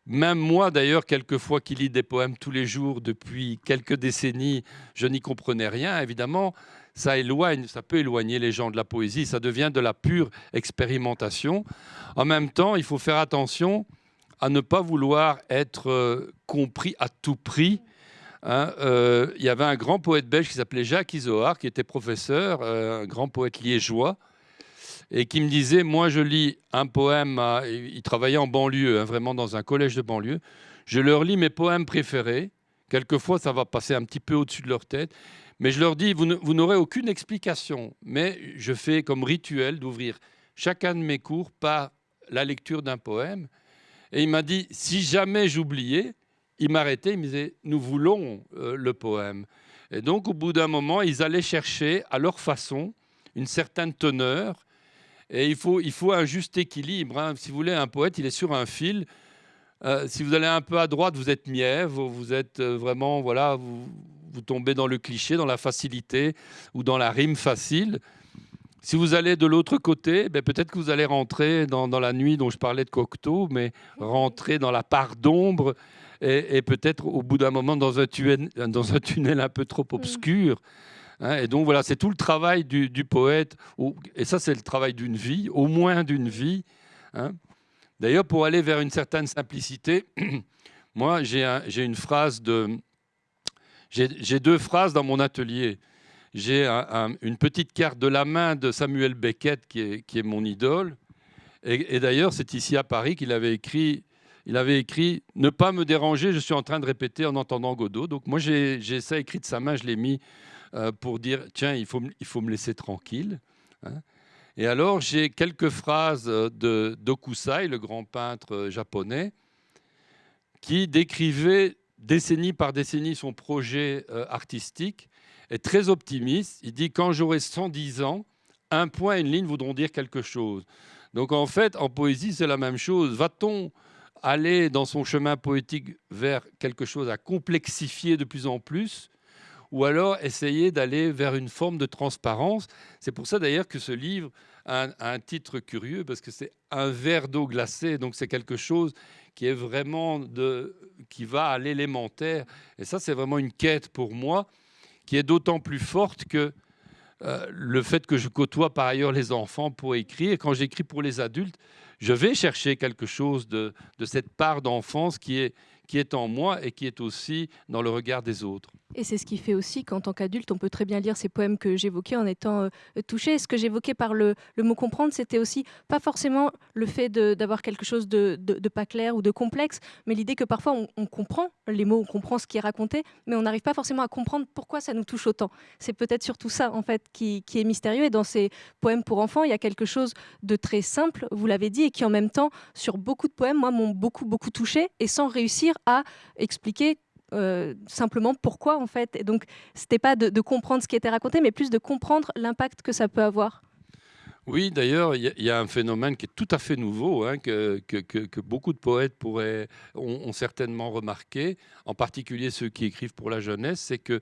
même moi, d'ailleurs, quelquefois qui lis des poèmes tous les jours depuis quelques décennies, je n'y comprenais rien. Évidemment, ça éloigne, ça peut éloigner les gens de la poésie. Ça devient de la pure expérimentation. En même temps, il faut faire attention à ne pas vouloir être euh, compris à tout prix. Hein. Euh, il y avait un grand poète belge qui s'appelait Jacques Isoard, qui était professeur, euh, un grand poète liégeois, et qui me disait, moi je lis un poème, il travaillait en banlieue, hein, vraiment dans un collège de banlieue, je leur lis mes poèmes préférés, quelquefois ça va passer un petit peu au-dessus de leur tête, mais je leur dis, vous n'aurez aucune explication, mais je fais comme rituel d'ouvrir chacun de mes cours par la lecture d'un poème, et il m'a dit, si jamais j'oubliais, il m'arrêtait, il me disait, nous voulons euh, le poème. Et donc, au bout d'un moment, ils allaient chercher à leur façon une certaine teneur. Et il faut, il faut un juste équilibre. Hein. Si vous voulez, un poète, il est sur un fil. Euh, si vous allez un peu à droite, vous êtes mièvre, vous êtes euh, vraiment, voilà, vous, vous tombez dans le cliché, dans la facilité ou dans la rime facile. Si vous allez de l'autre côté, ben peut-être que vous allez rentrer dans, la nuit dont je parlais de Cocteau, mais rentrer dans la part d'ombre et, peut-être au bout d'un moment dans un, tunnel, dans un tunnel un peu trop mm. obscur. Hein. et donc voilà, c'est tout le travail du, poète, et ça c'est le travail d'une vie, au moins d'une vie. Hein. D'ailleurs, pour aller vers une certaine simplicité, moi j'ai une phrase de... J'ai deux phrases dans mon atelier j'ai une petite carte de la main de Samuel Beckett, qui est, mon idole. Et, d'ailleurs, c'est ici à Paris qu'il avait écrit il avait écrit Ne pas me déranger, je suis en train de répéter en entendant Godot. Donc moi, j'ai ça écrit de sa main, je l'ai mis euh, pour dire Tiens, il faut, il faut me laisser tranquille. Hein. Et alors, j'ai quelques phrases de Dokusai, le grand peintre euh, japonais, qui décrivait décennie par décennie son projet euh, artistique, est très optimiste. Il dit Quand j'aurai 110 ans, un point et une ligne voudront dire quelque chose. Donc en fait, en poésie, c'est la même chose. Va-t-on aller dans son chemin poétique vers quelque chose à complexifier de plus en plus ou alors essayer d'aller vers une forme de transparence? C'est pour ça d'ailleurs que ce livre a un, titre curieux, parce que c'est un verre d'eau glacée, donc c'est quelque chose qui est vraiment de, qui va à l'élémentaire. Et ça, c'est vraiment une quête pour moi, qui est d'autant plus forte que euh, le fait que je côtoie par ailleurs les enfants pour écrire, quand j'écris pour les adultes, je vais chercher quelque chose de, de cette part d'enfance qui est, qui est en moi et qui est aussi dans le regard des autres. Et c'est ce qui fait aussi qu'en tant qu'adulte, on peut très bien lire ces poèmes que j'évoquais en étant euh, touché. ce que j'évoquais par le, mot comprendre, c'était aussi pas forcément le fait d'avoir quelque chose de, pas clair ou de complexe, mais l'idée que parfois on, comprend les mots, on comprend ce qui est raconté, mais on n'arrive pas forcément à comprendre pourquoi ça nous touche autant. C'est peut-être surtout ça, en fait, qui, qui, est mystérieux. Et dans ces poèmes pour enfants, il y a quelque chose de très simple, vous l'avez dit, et qui en même temps, sur beaucoup de poèmes, moi, m'ont beaucoup, beaucoup touché, et sans réussir à expliquer euh, simplement pourquoi en fait. Et donc, c'était pas de, comprendre ce qui était raconté, mais plus de comprendre l'impact que ça peut avoir. Oui, d'ailleurs, il y, a un phénomène qui est tout à fait nouveau, hein, que, que, beaucoup de poètes pourraient, ont, certainement remarqué, en particulier ceux qui écrivent pour la jeunesse, c'est qu'il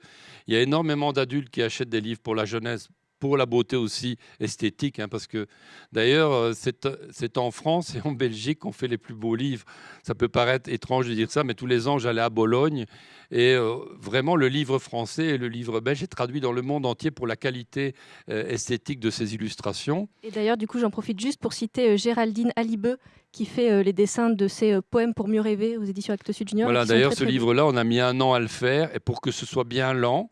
y a énormément d'adultes qui achètent des livres pour la jeunesse pour la beauté aussi esthétique, hein, parce que d'ailleurs, euh, c'est en France et en Belgique qu'on fait les plus beaux livres. Ça peut paraître étrange de dire ça, mais tous les ans, j'allais à Bologne, et euh, vraiment, le livre français et le livre belge est traduit dans le monde entier pour la qualité euh, esthétique de ces illustrations. Et d'ailleurs, du coup, j'en profite juste pour citer Géraldine Alibeu, qui fait les dessins de ses poèmes pour mieux rêver aux éditions Actes Sud Junior. Voilà, d'ailleurs, ce livre-là, on a mis un an à le faire, et pour que ce soit bien lent,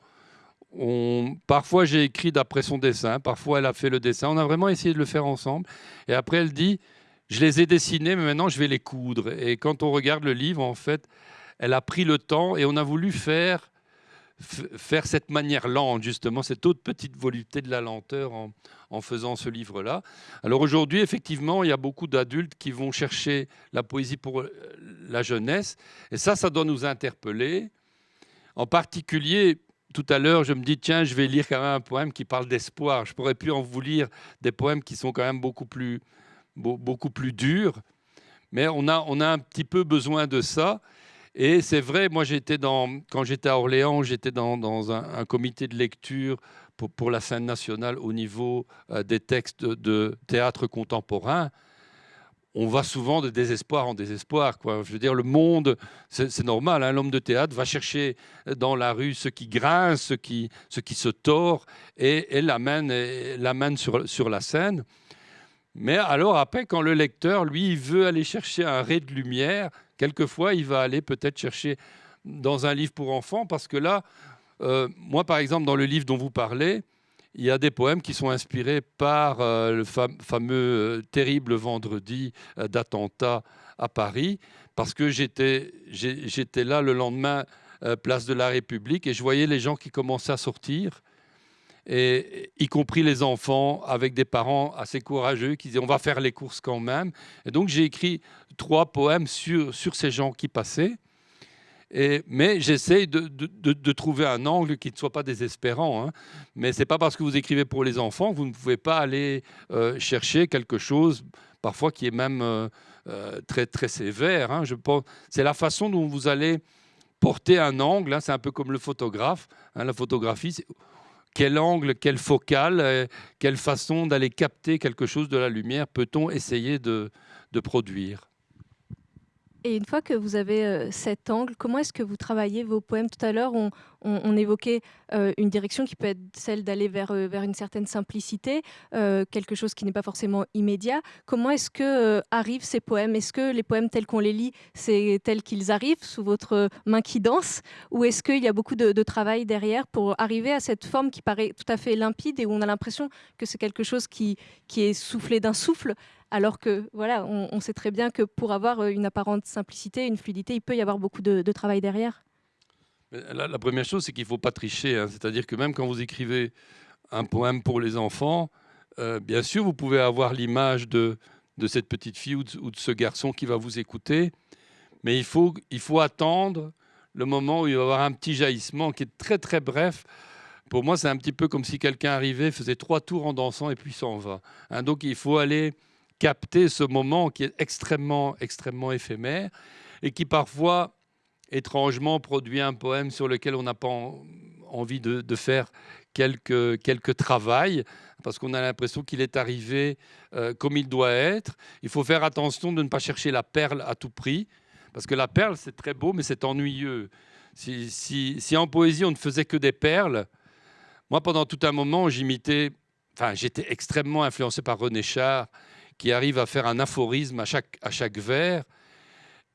Parfois, j'ai écrit d'après son dessin, parfois, elle a fait le dessin. On a vraiment essayé de le faire ensemble. Et après, elle dit Je les ai dessinés, mais maintenant, je vais les coudre. Et quand on regarde le livre, en fait, elle a pris le temps et on a voulu faire, faire cette manière lente, justement, cette autre petite volupté de la lenteur en, en faisant ce livre-là. Alors aujourd'hui, effectivement, il y a beaucoup d'adultes qui vont chercher la poésie pour la jeunesse. Et ça, ça doit nous interpeller. En particulier, tout à l'heure, je me dis, tiens, je vais lire quand même un poème qui parle d'espoir. Je pourrais plus en vous lire des poèmes qui sont quand même beaucoup plus, beaucoup plus durs. Mais on a, on a un petit peu besoin de ça. Et c'est vrai, moi, j'étais dans, quand j'étais à Orléans, j'étais dans, dans un, comité de lecture pour, la scène nationale au niveau euh, des textes de théâtre contemporain on va souvent de désespoir en désespoir. Quoi. Je veux dire, le monde, c'est normal, hein, l'homme de théâtre va chercher dans la rue ce qui grince, ce qui, qui se tord, et, l'amène sur, sur la scène. Mais alors après, quand le lecteur, lui, veut aller chercher un ray de lumière, quelquefois, il va aller peut-être chercher dans un livre pour enfants, parce que là, euh, moi, par exemple, dans le livre dont vous parlez, il y a des poèmes qui sont inspirés par euh, le fameux euh, terrible vendredi euh, d'attentat à Paris, parce que j'étais là le lendemain, place de la République, et je voyais les gens qui commençaient à sortir, et, y compris les enfants, avec des parents assez courageux qui disaient on va faire les courses quand même. Et donc j'ai écrit trois poèmes sur, sur ces gens qui passaient mais j'essaie de, trouver un angle qui ne soit pas désespérant. Hein. Mais ce n'est pas parce que vous écrivez pour les enfants que vous ne pouvez pas aller euh, chercher quelque chose, parfois qui est même euh, euh, très, très sévère. Hein. C'est la façon dont vous allez porter un angle. Hein. C'est un peu comme le photographe. La photographie, quel angle, quelle focale, quelle façon d'aller capter quelque chose de la lumière peut-on essayer de produire et une fois que vous avez euh, cet angle, comment est-ce que vous travaillez vos poèmes? Tout à l'heure, on, évoquait euh, une direction qui peut être celle d'aller vers, euh, vers une certaine simplicité, euh, quelque chose qui n'est pas forcément immédiat. Comment est-ce que arrivent ces poèmes? Est-ce que les poèmes tels qu'on les lit, c'est tels qu'ils arrivent, sous votre main qui danse? Ou est-ce qu'il y a beaucoup de, travail derrière pour arriver à cette forme qui paraît tout à fait limpide et où on a l'impression que c'est quelque chose qui, qui est soufflé d'un souffle alors que voilà, on, sait très bien que pour avoir une apparente simplicité, une fluidité, il peut y avoir beaucoup de travail derrière? La, première chose, c'est qu'il ne faut pas tricher. Hein. C'est-à-dire que même quand vous écrivez un poème pour les enfants, euh, bien sûr, vous pouvez avoir l'image de, cette petite fille ou de, ce garçon qui va vous écouter, mais il faut, il faut attendre le moment où il va y avoir un petit jaillissement qui est très très bref. Pour moi, c'est un petit peu comme si quelqu'un arrivait, faisait trois tours en dansant et puis s'en va. Hein. donc il faut aller capter ce moment qui est extrêmement, extrêmement éphémère et qui parfois étrangement produit un poème sur lequel on n'a pas envie de, faire quelques, quelques travail, parce qu'on a l'impression qu'il est arrivé euh, comme il doit être. Il faut faire attention de ne pas chercher la perle à tout prix, parce que la perle, c'est très beau, mais c'est ennuyeux. Si, si, en poésie, on ne faisait que des perles, moi, pendant tout un moment, j'imitais, enfin, j'étais extrêmement influencé par René Char, qui arrive à faire un aphorisme à chaque, à chaque vers.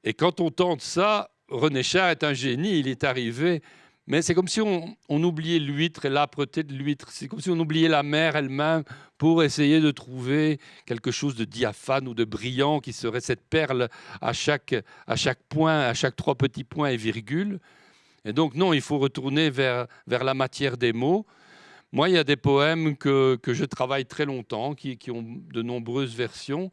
Et quand on tente ça, René Char est un génie, il est arrivé, mais c'est comme si on, oubliait l'huître et l'âpreté de l'huître. C'est comme si on oubliait la mer elle-même pour essayer de trouver quelque chose de diaphane ou de brillant qui serait cette perle à chaque, à chaque point, à chaque trois petits points et virgule. Et donc non, il faut retourner vers, vers la matière des mots. Moi, il y a des poèmes que, que je travaille très longtemps, qui, qui ont de nombreuses versions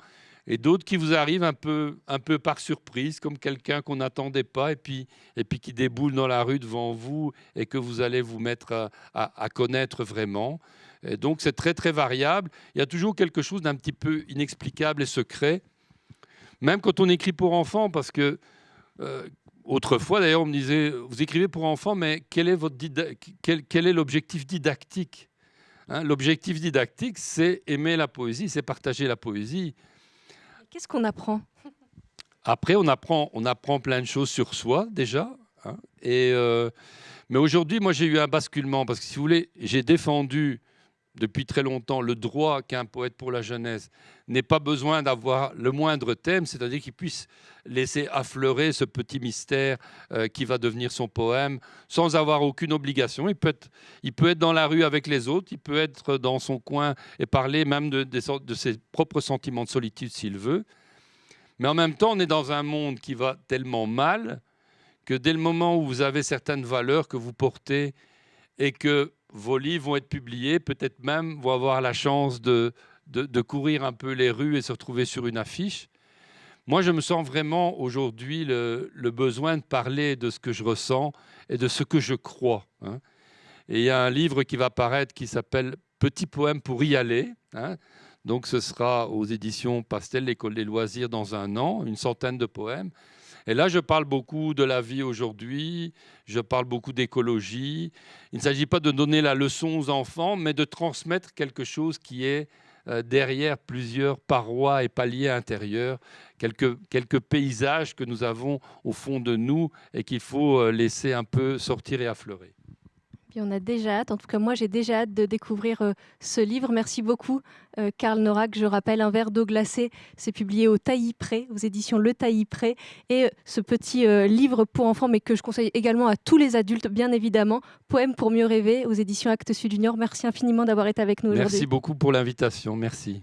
et d'autres qui vous arrivent un peu, un peu par surprise, comme quelqu'un qu'on n'attendait pas, et puis, et puis qui déboule dans la rue devant vous et que vous allez vous mettre à, connaître vraiment. Donc c'est très très variable. Il y a toujours quelque chose d'un petit peu inexplicable et secret, même quand on écrit pour enfants, parce que euh, autrefois d'ailleurs on me disait, vous écrivez pour enfants, mais quel est, votre quel, l'objectif didactique? Hein L'objectif didactique, c'est aimer la poésie, c'est partager la poésie. Qu'est-ce qu'on apprend? Après, on apprend, on apprend plein de choses sur soi déjà. Hein. et, euh, mais aujourd'hui, moi, j'ai eu un basculement parce que, si vous voulez, j'ai défendu depuis très longtemps le droit qu'un poète pour la jeunesse n'ait pas besoin d'avoir le moindre thème, c'est-à-dire qu'il puisse laisser affleurer ce petit mystère euh, qui va devenir son poème sans avoir aucune obligation. Il peut, être, il peut être dans la rue avec les autres, il peut être dans son coin et parler même de ses propres sentiments de solitude s'il veut. Mais en même temps, on est dans un monde qui va tellement mal que dès le moment où vous avez certaines valeurs que vous portez et que vos livres vont être publiés, peut-être même vont avoir la chance de, de, courir un peu les rues et se retrouver sur une affiche. Moi, je me sens vraiment aujourd'hui le, besoin de parler de ce que je ressens et de ce que je crois. Hein. Et il y a un livre qui va paraître qui s'appelle Petit poème pour y aller. Hein. Donc ce sera aux éditions Pastel, l'école des loisirs, dans un an, une centaine de poèmes. Et là, je parle beaucoup de la vie aujourd'hui, je parle beaucoup d'écologie. Il ne s'agit pas de donner la leçon aux enfants, mais de transmettre quelque chose qui est euh, derrière plusieurs parois et paliers intérieurs, quelques, quelques paysages que nous avons au fond de nous et qu'il faut euh, laisser un peu sortir et affleurer on a déjà hâte, en tout cas moi j'ai déjà hâte de découvrir euh, ce livre. Merci beaucoup euh, Karl Norak. Je rappelle, Un verre d'eau glacée, c'est publié au Taillis Pré, aux éditions Le Taillis Pré. Et euh, ce petit livre pour enfants, mais que je conseille également à tous les adultes, bien évidemment, Poème pour mieux rêver, aux éditions Actes Sud Junior. Merci infiniment d'avoir été avec nous aujourd'hui. Merci beaucoup pour l'invitation. Merci.